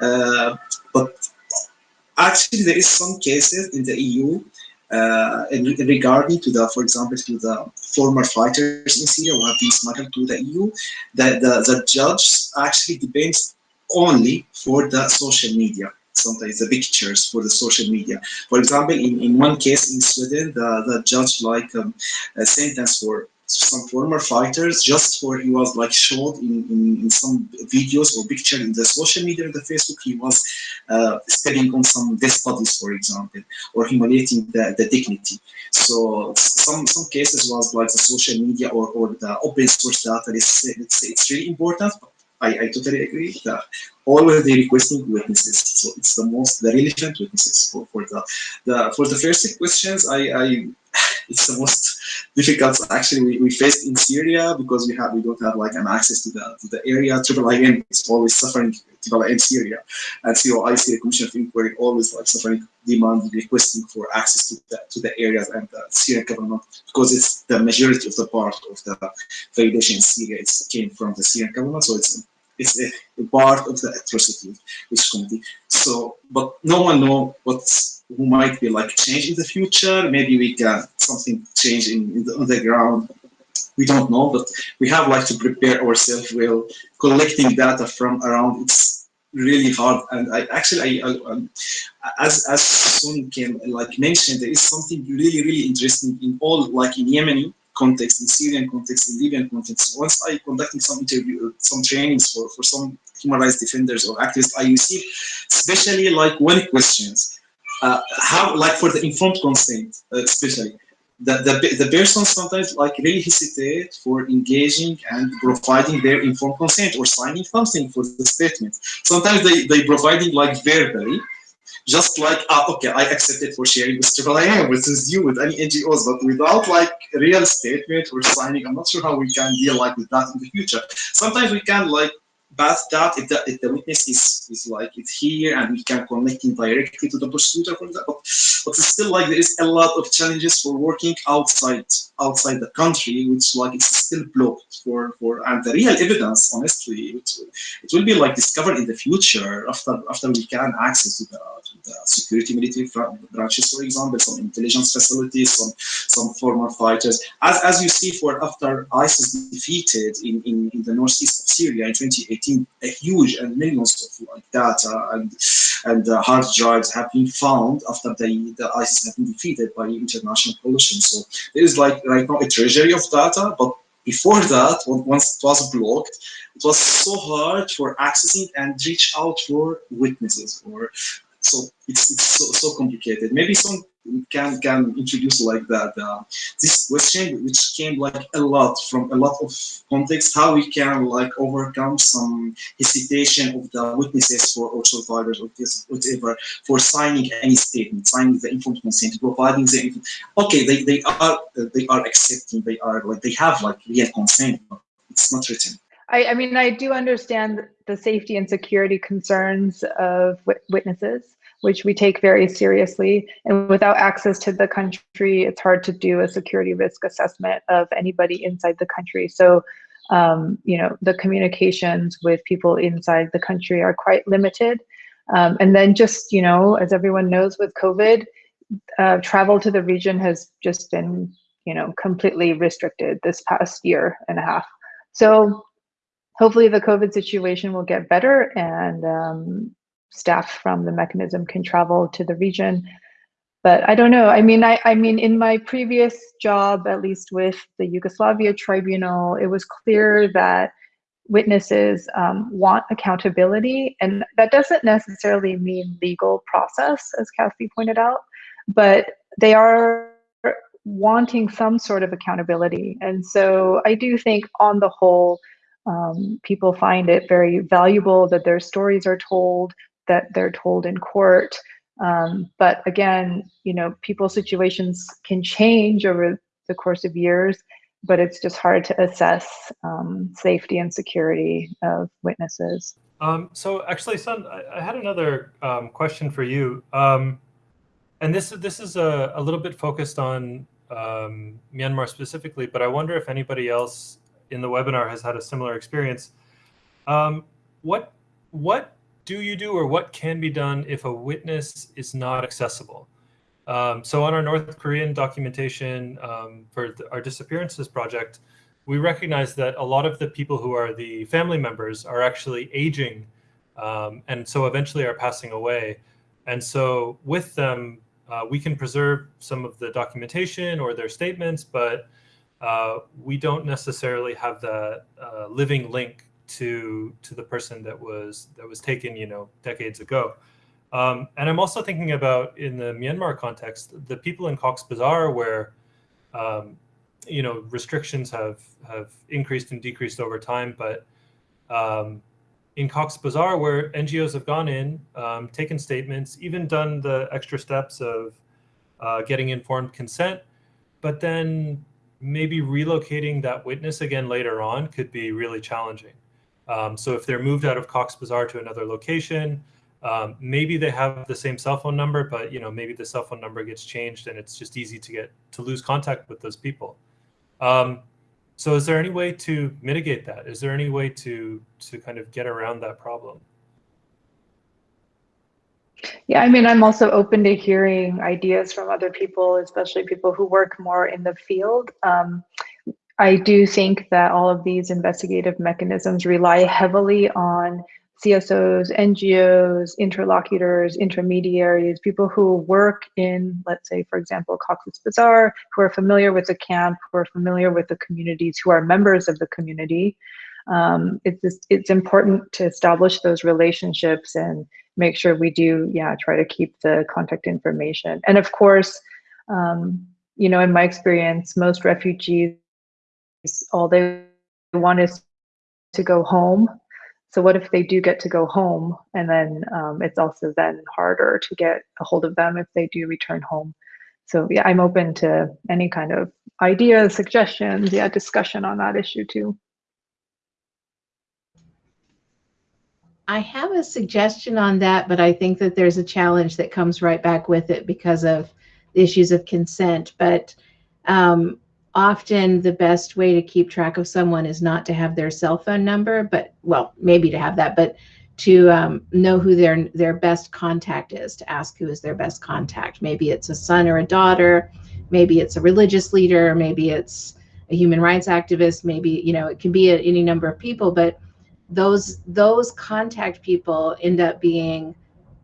Uh, but actually, there is some cases in the EU uh, in regarding to the, for example, to the former fighters in Syria who have been smuggled to the EU, that the, the judge actually depends only for the social media. Sometimes the pictures for the social media. For example, in, in one case in Sweden, the, the judge like um, a sentence for some former fighters just for he was like showed in, in, in, some videos or picture in the social media in the Facebook. He was uh, stepping on some dead bodies for example or humiliating the, the dignity. So some some cases was like the social media or, or the open source data it's, it's, it's really important I, I totally agree that always they requesting witnesses. So it's the most the relevant witnesses for, for the the for the first questions. I, I it's the most difficult actually we, we faced in Syria because we have we don't have like an access to the to the area. Triple IM is always suffering Triple in Syria, and COI Syria Commission of Inquiry always like suffering demand requesting for access to the to the areas and the Syrian government because it's the majority of the part of the validation in Syria. It came from the Syrian government, so it's it's a, a part of the atrocity which committee. So, but no one know what's who might be like change in the future. Maybe we can something change in, in the, the ground. We don't know, but we have like to prepare ourselves well. Collecting data from around it's really hard. And I actually, I, I um, as as Sun can like mentioned, there is something really really interesting in all like in Yemeni context, in Syrian context, in Libyan context. Once I conducting some interview, some trainings for, for some human rights defenders or activists, I receive especially like one questions, uh, how like for the informed consent, uh, especially. The, the, the person sometimes like really hesitate for engaging and providing their informed consent or signing something for the statement. Sometimes they, they providing like verbally, just like, ah, okay, I accepted for sharing with Triple IM, with you, with any NGOs, but without like real statement or signing, I'm not sure how we can deal like with that in the future. Sometimes we can like bad that if the, if the witness is, is like it's here and we can connect him directly to the prosecutor for example but it's still like there is a lot of challenges for working outside outside the country which like it's still blocked for for and the real evidence honestly it, it will be like discovered in the future after after we can access to the, to the security military branches for example some intelligence facilities some some former fighters. As as you see for after isis defeated in in, in the northeast of syria in 2018 a huge and millions of data and and uh, hard drives have been found after the, the ISIS have been defeated by international coalition. So there is like right now a treasury of data, but before that, once it was blocked, it was so hard for accessing and reach out for witnesses or so it's, it's so, so complicated. Maybe some can can introduce like that uh, this question which came like a lot from a lot of context how we can like overcome some hesitation of the witnesses for or survivors or whatever for signing any statement signing the informed consent providing the okay they, they are they are accepting they are like they have like real consent but it's not written. I, I mean, I do understand the safety and security concerns of witnesses which we take very seriously. And without access to the country, it's hard to do a security risk assessment of anybody inside the country. So, um, you know, the communications with people inside the country are quite limited. Um, and then just, you know, as everyone knows with COVID, uh, travel to the region has just been, you know, completely restricted this past year and a half. So hopefully the COVID situation will get better and um, staff from the mechanism can travel to the region. But I don't know. I mean, I, I mean, in my previous job, at least with the Yugoslavia Tribunal, it was clear that witnesses um, want accountability, and that doesn't necessarily mean legal process, as Kathy pointed out, but they are wanting some sort of accountability. And so I do think, on the whole, um, people find it very valuable that their stories are told, that they're told in court. Um, but again, you know, people's situations can change over the course of years, but it's just hard to assess um, safety and security of witnesses. Um, so actually, Sun, I, I had another um, question for you. Um, and this, this is a, a little bit focused on um, Myanmar specifically, but I wonder if anybody else in the webinar has had a similar experience. what, what do you do or what can be done if a witness is not accessible? Um, so on our North Korean documentation um, for the, our disappearances project, we recognize that a lot of the people who are the family members are actually aging um, and so eventually are passing away. And so with them, uh, we can preserve some of the documentation or their statements, but uh, we don't necessarily have the uh, living link to to the person that was that was taken, you know, decades ago. Um, and I'm also thinking about in the Myanmar context, the people in Cox's Bazar where, um, you know, restrictions have have increased and decreased over time, but um, in Cox's Bazar, where NGOs have gone in, um, taken statements, even done the extra steps of uh, getting informed consent, but then maybe relocating that witness again later on could be really challenging. Um, so if they're moved out of Cox Bazar to another location, um, maybe they have the same cell phone number, but you know maybe the cell phone number gets changed and it's just easy to get to lose contact with those people. Um, so is there any way to mitigate that? Is there any way to to kind of get around that problem? Yeah, I mean, I'm also open to hearing ideas from other people, especially people who work more in the field. Um, I do think that all of these investigative mechanisms rely heavily on CSOs, NGOs, interlocutors, intermediaries, people who work in, let's say, for example, Cox's Bazar, who are familiar with the camp, who are familiar with the communities, who are members of the community. Um, it's, it's important to establish those relationships and make sure we do, yeah, try to keep the contact information. And of course, um, you know, in my experience, most refugees all they want is to go home. So what if they do get to go home and then um, it's also then harder to get a hold of them if they do return home. So yeah, I'm open to any kind of ideas, suggestions, yeah, discussion on that issue too. I have a suggestion on that, but I think that there's a challenge that comes right back with it because of issues of consent. But um, often the best way to keep track of someone is not to have their cell phone number, but well, maybe to have that, but to um, know who their their best contact is, to ask who is their best contact. Maybe it's a son or a daughter, maybe it's a religious leader, maybe it's a human rights activist, maybe you know it can be a, any number of people, but those those contact people end up being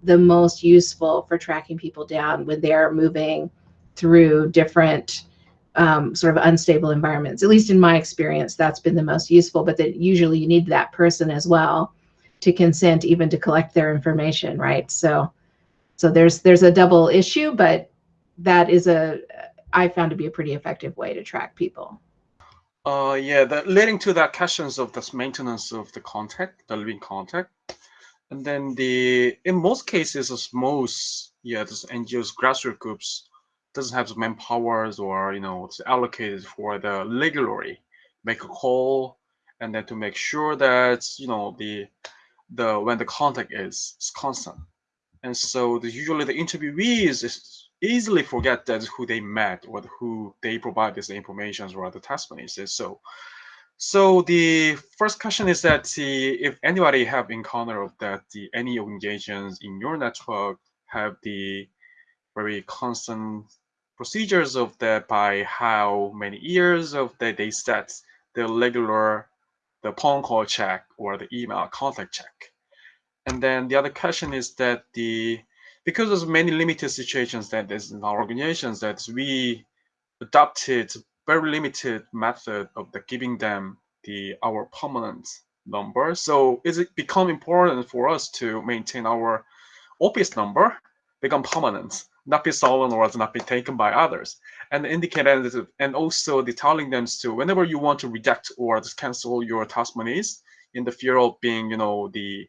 the most useful for tracking people down when they're moving through different um, sort of unstable environments. At least in my experience, that's been the most useful. But that usually you need that person as well to consent, even to collect their information, right? So, so there's there's a double issue, but that is a I found to be a pretty effective way to track people. Uh, yeah, that leading to that questions of this maintenance of the contact, the living contact, and then the in most cases, as most yeah, this NGOs grassroots groups doesn't have the manpowers or you know it's allocated for the regularly make a call and then to make sure that you know the the when the contact is, is constant, and so the, usually the interviewees is easily forget that who they met or who they provide this information or the testimonies is. So, so the first question is that if anybody have encountered that the any organizations in your network have the very constant procedures of that by how many years of that they set the regular the phone call check or the email contact check. And then the other question is that the because there's many limited situations that there's in our organizations that we adopted very limited method of the giving them the our permanent number. So is it become important for us to maintain our office number become permanent, not be stolen or not be taken by others, and indicate and also the telling them to whenever you want to reject or cancel your task monies in the fear of being, you know, the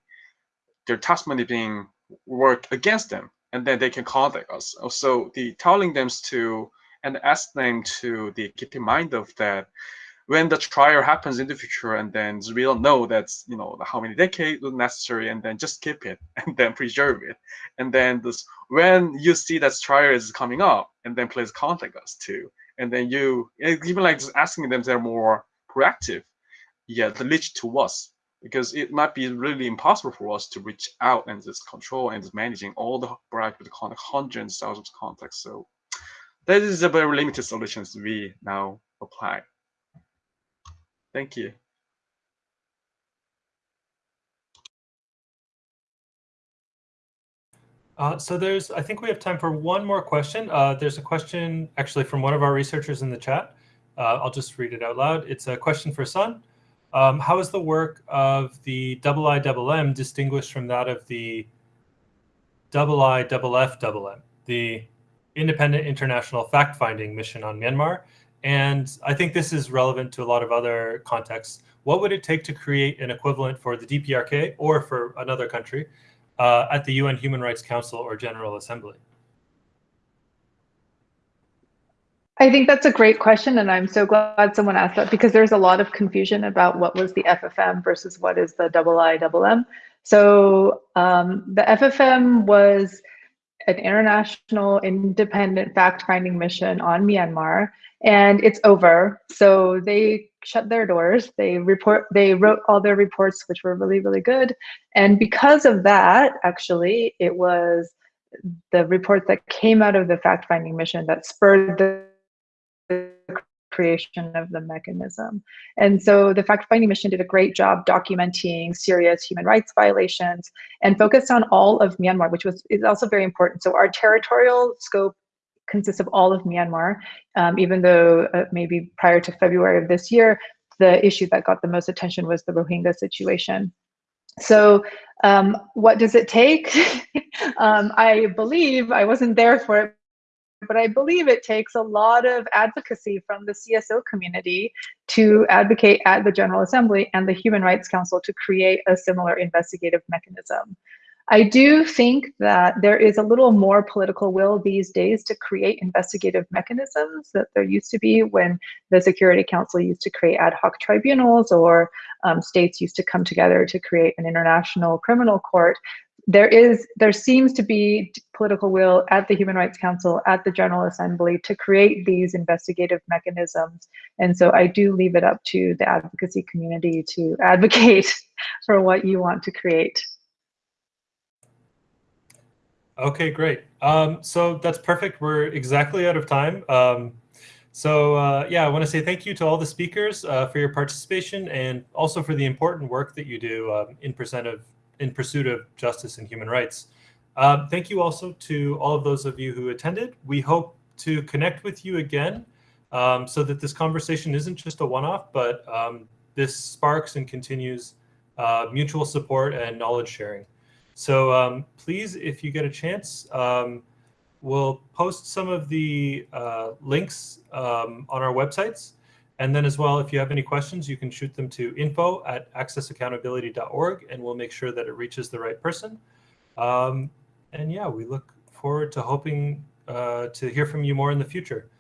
their task money being work against them and then they can contact us. So the telling them to and ask them to the keep in mind of that when the trial happens in the future and then we don't know that's you know how many decades necessary and then just keep it and then preserve it. And then this when you see that trial is coming up and then please contact us too and then you eh, even like just asking them they're more proactive yeah to reach to us because it might be really impossible for us to reach out and just control and just managing all the variety of contact, hundreds, thousands of contacts. So that is a very limited solutions we now apply. Thank you. Uh, so there's, I think we have time for one more question. Uh, there's a question actually from one of our researchers in the chat. Uh, I'll just read it out loud. It's a question for Sun. Um, how is the work of the double I double M distinguished from that of the double I double F double M, the independent international fact-finding mission on Myanmar? And I think this is relevant to a lot of other contexts. What would it take to create an equivalent for the DPRK or for another country uh, at the UN Human Rights Council or General Assembly? I think that's a great question, and I'm so glad someone asked that because there's a lot of confusion about what was the FFM versus what is the double I double M. So um, the FFM was an international independent fact-finding mission on Myanmar, and it's over. So they shut their doors. They report. They wrote all their reports, which were really really good, and because of that, actually, it was the report that came out of the fact-finding mission that spurred the creation of the mechanism. And so the fact finding mission did a great job documenting serious human rights violations and focused on all of Myanmar, which was is also very important. So our territorial scope consists of all of Myanmar, um, even though uh, maybe prior to February of this year, the issue that got the most attention was the Rohingya situation. So um, what does it take? um, I believe, I wasn't there for it, but I believe it takes a lot of advocacy from the CSO community to advocate at the General Assembly and the Human Rights Council to create a similar investigative mechanism. I do think that there is a little more political will these days to create investigative mechanisms that there used to be when the Security Council used to create ad hoc tribunals or um, states used to come together to create an international criminal court. There is there seems to be political will at the human rights council at the general assembly to create these investigative mechanisms. And so i do leave it up to the advocacy community to advocate for what you want to create okay great um, so that's perfect we're exactly out of time um, so uh, yeah i want to say thank you to all the speakers uh, for your participation and also for the important work that you do um, in of in pursuit of justice and human rights. Uh, thank you also to all of those of you who attended. We hope to connect with you again um, so that this conversation isn't just a one-off, but um, this sparks and continues uh, mutual support and knowledge sharing. So um, please, if you get a chance, um, we'll post some of the uh, links um, on our websites. And then as well, if you have any questions, you can shoot them to info at accessaccountability.org and we'll make sure that it reaches the right person. Um, and yeah, we look forward to hoping uh, to hear from you more in the future.